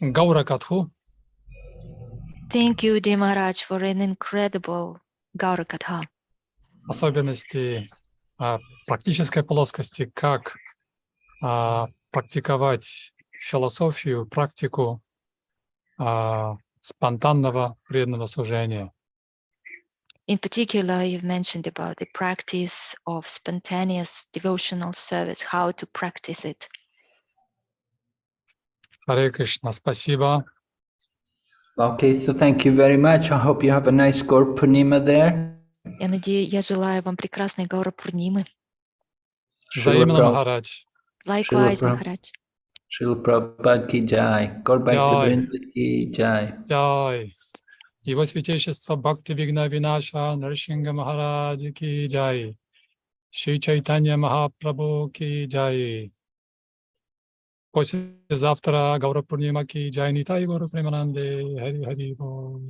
Гаура Катху. Thank you, dear Maharaj, for an incredible Gaura Katha. особенности а, практической плоскости, как а, практиковать философию, практику а, спонтанного преданного служения. In particular, you've mentioned about the practice of spontaneous devotional service, how to practice it. Харе Кришна, спасибо. Okay, so thank you very much. I hope you have a nice Gaur Purnima there. Я надеюсь, я желаю вам прекрасной Гаура Пурнимы. Взаимно, Прабhu- Махарадж. Likewise, Prabhu- Махарадж. Srila Prabhupada ki jai. Gaur Bhakta Jai. Vrinda ki jai. Джай. Его святейшество Бхакти Вигна Винаша Наршинга Махараджи ки джай. Шри Чайтанья Махапрабху ки джай. कोशिश जाफ्तरा गौरव पूर्णिमा की जय निताई गौरव प्रेमानंदे हरि हरि बोल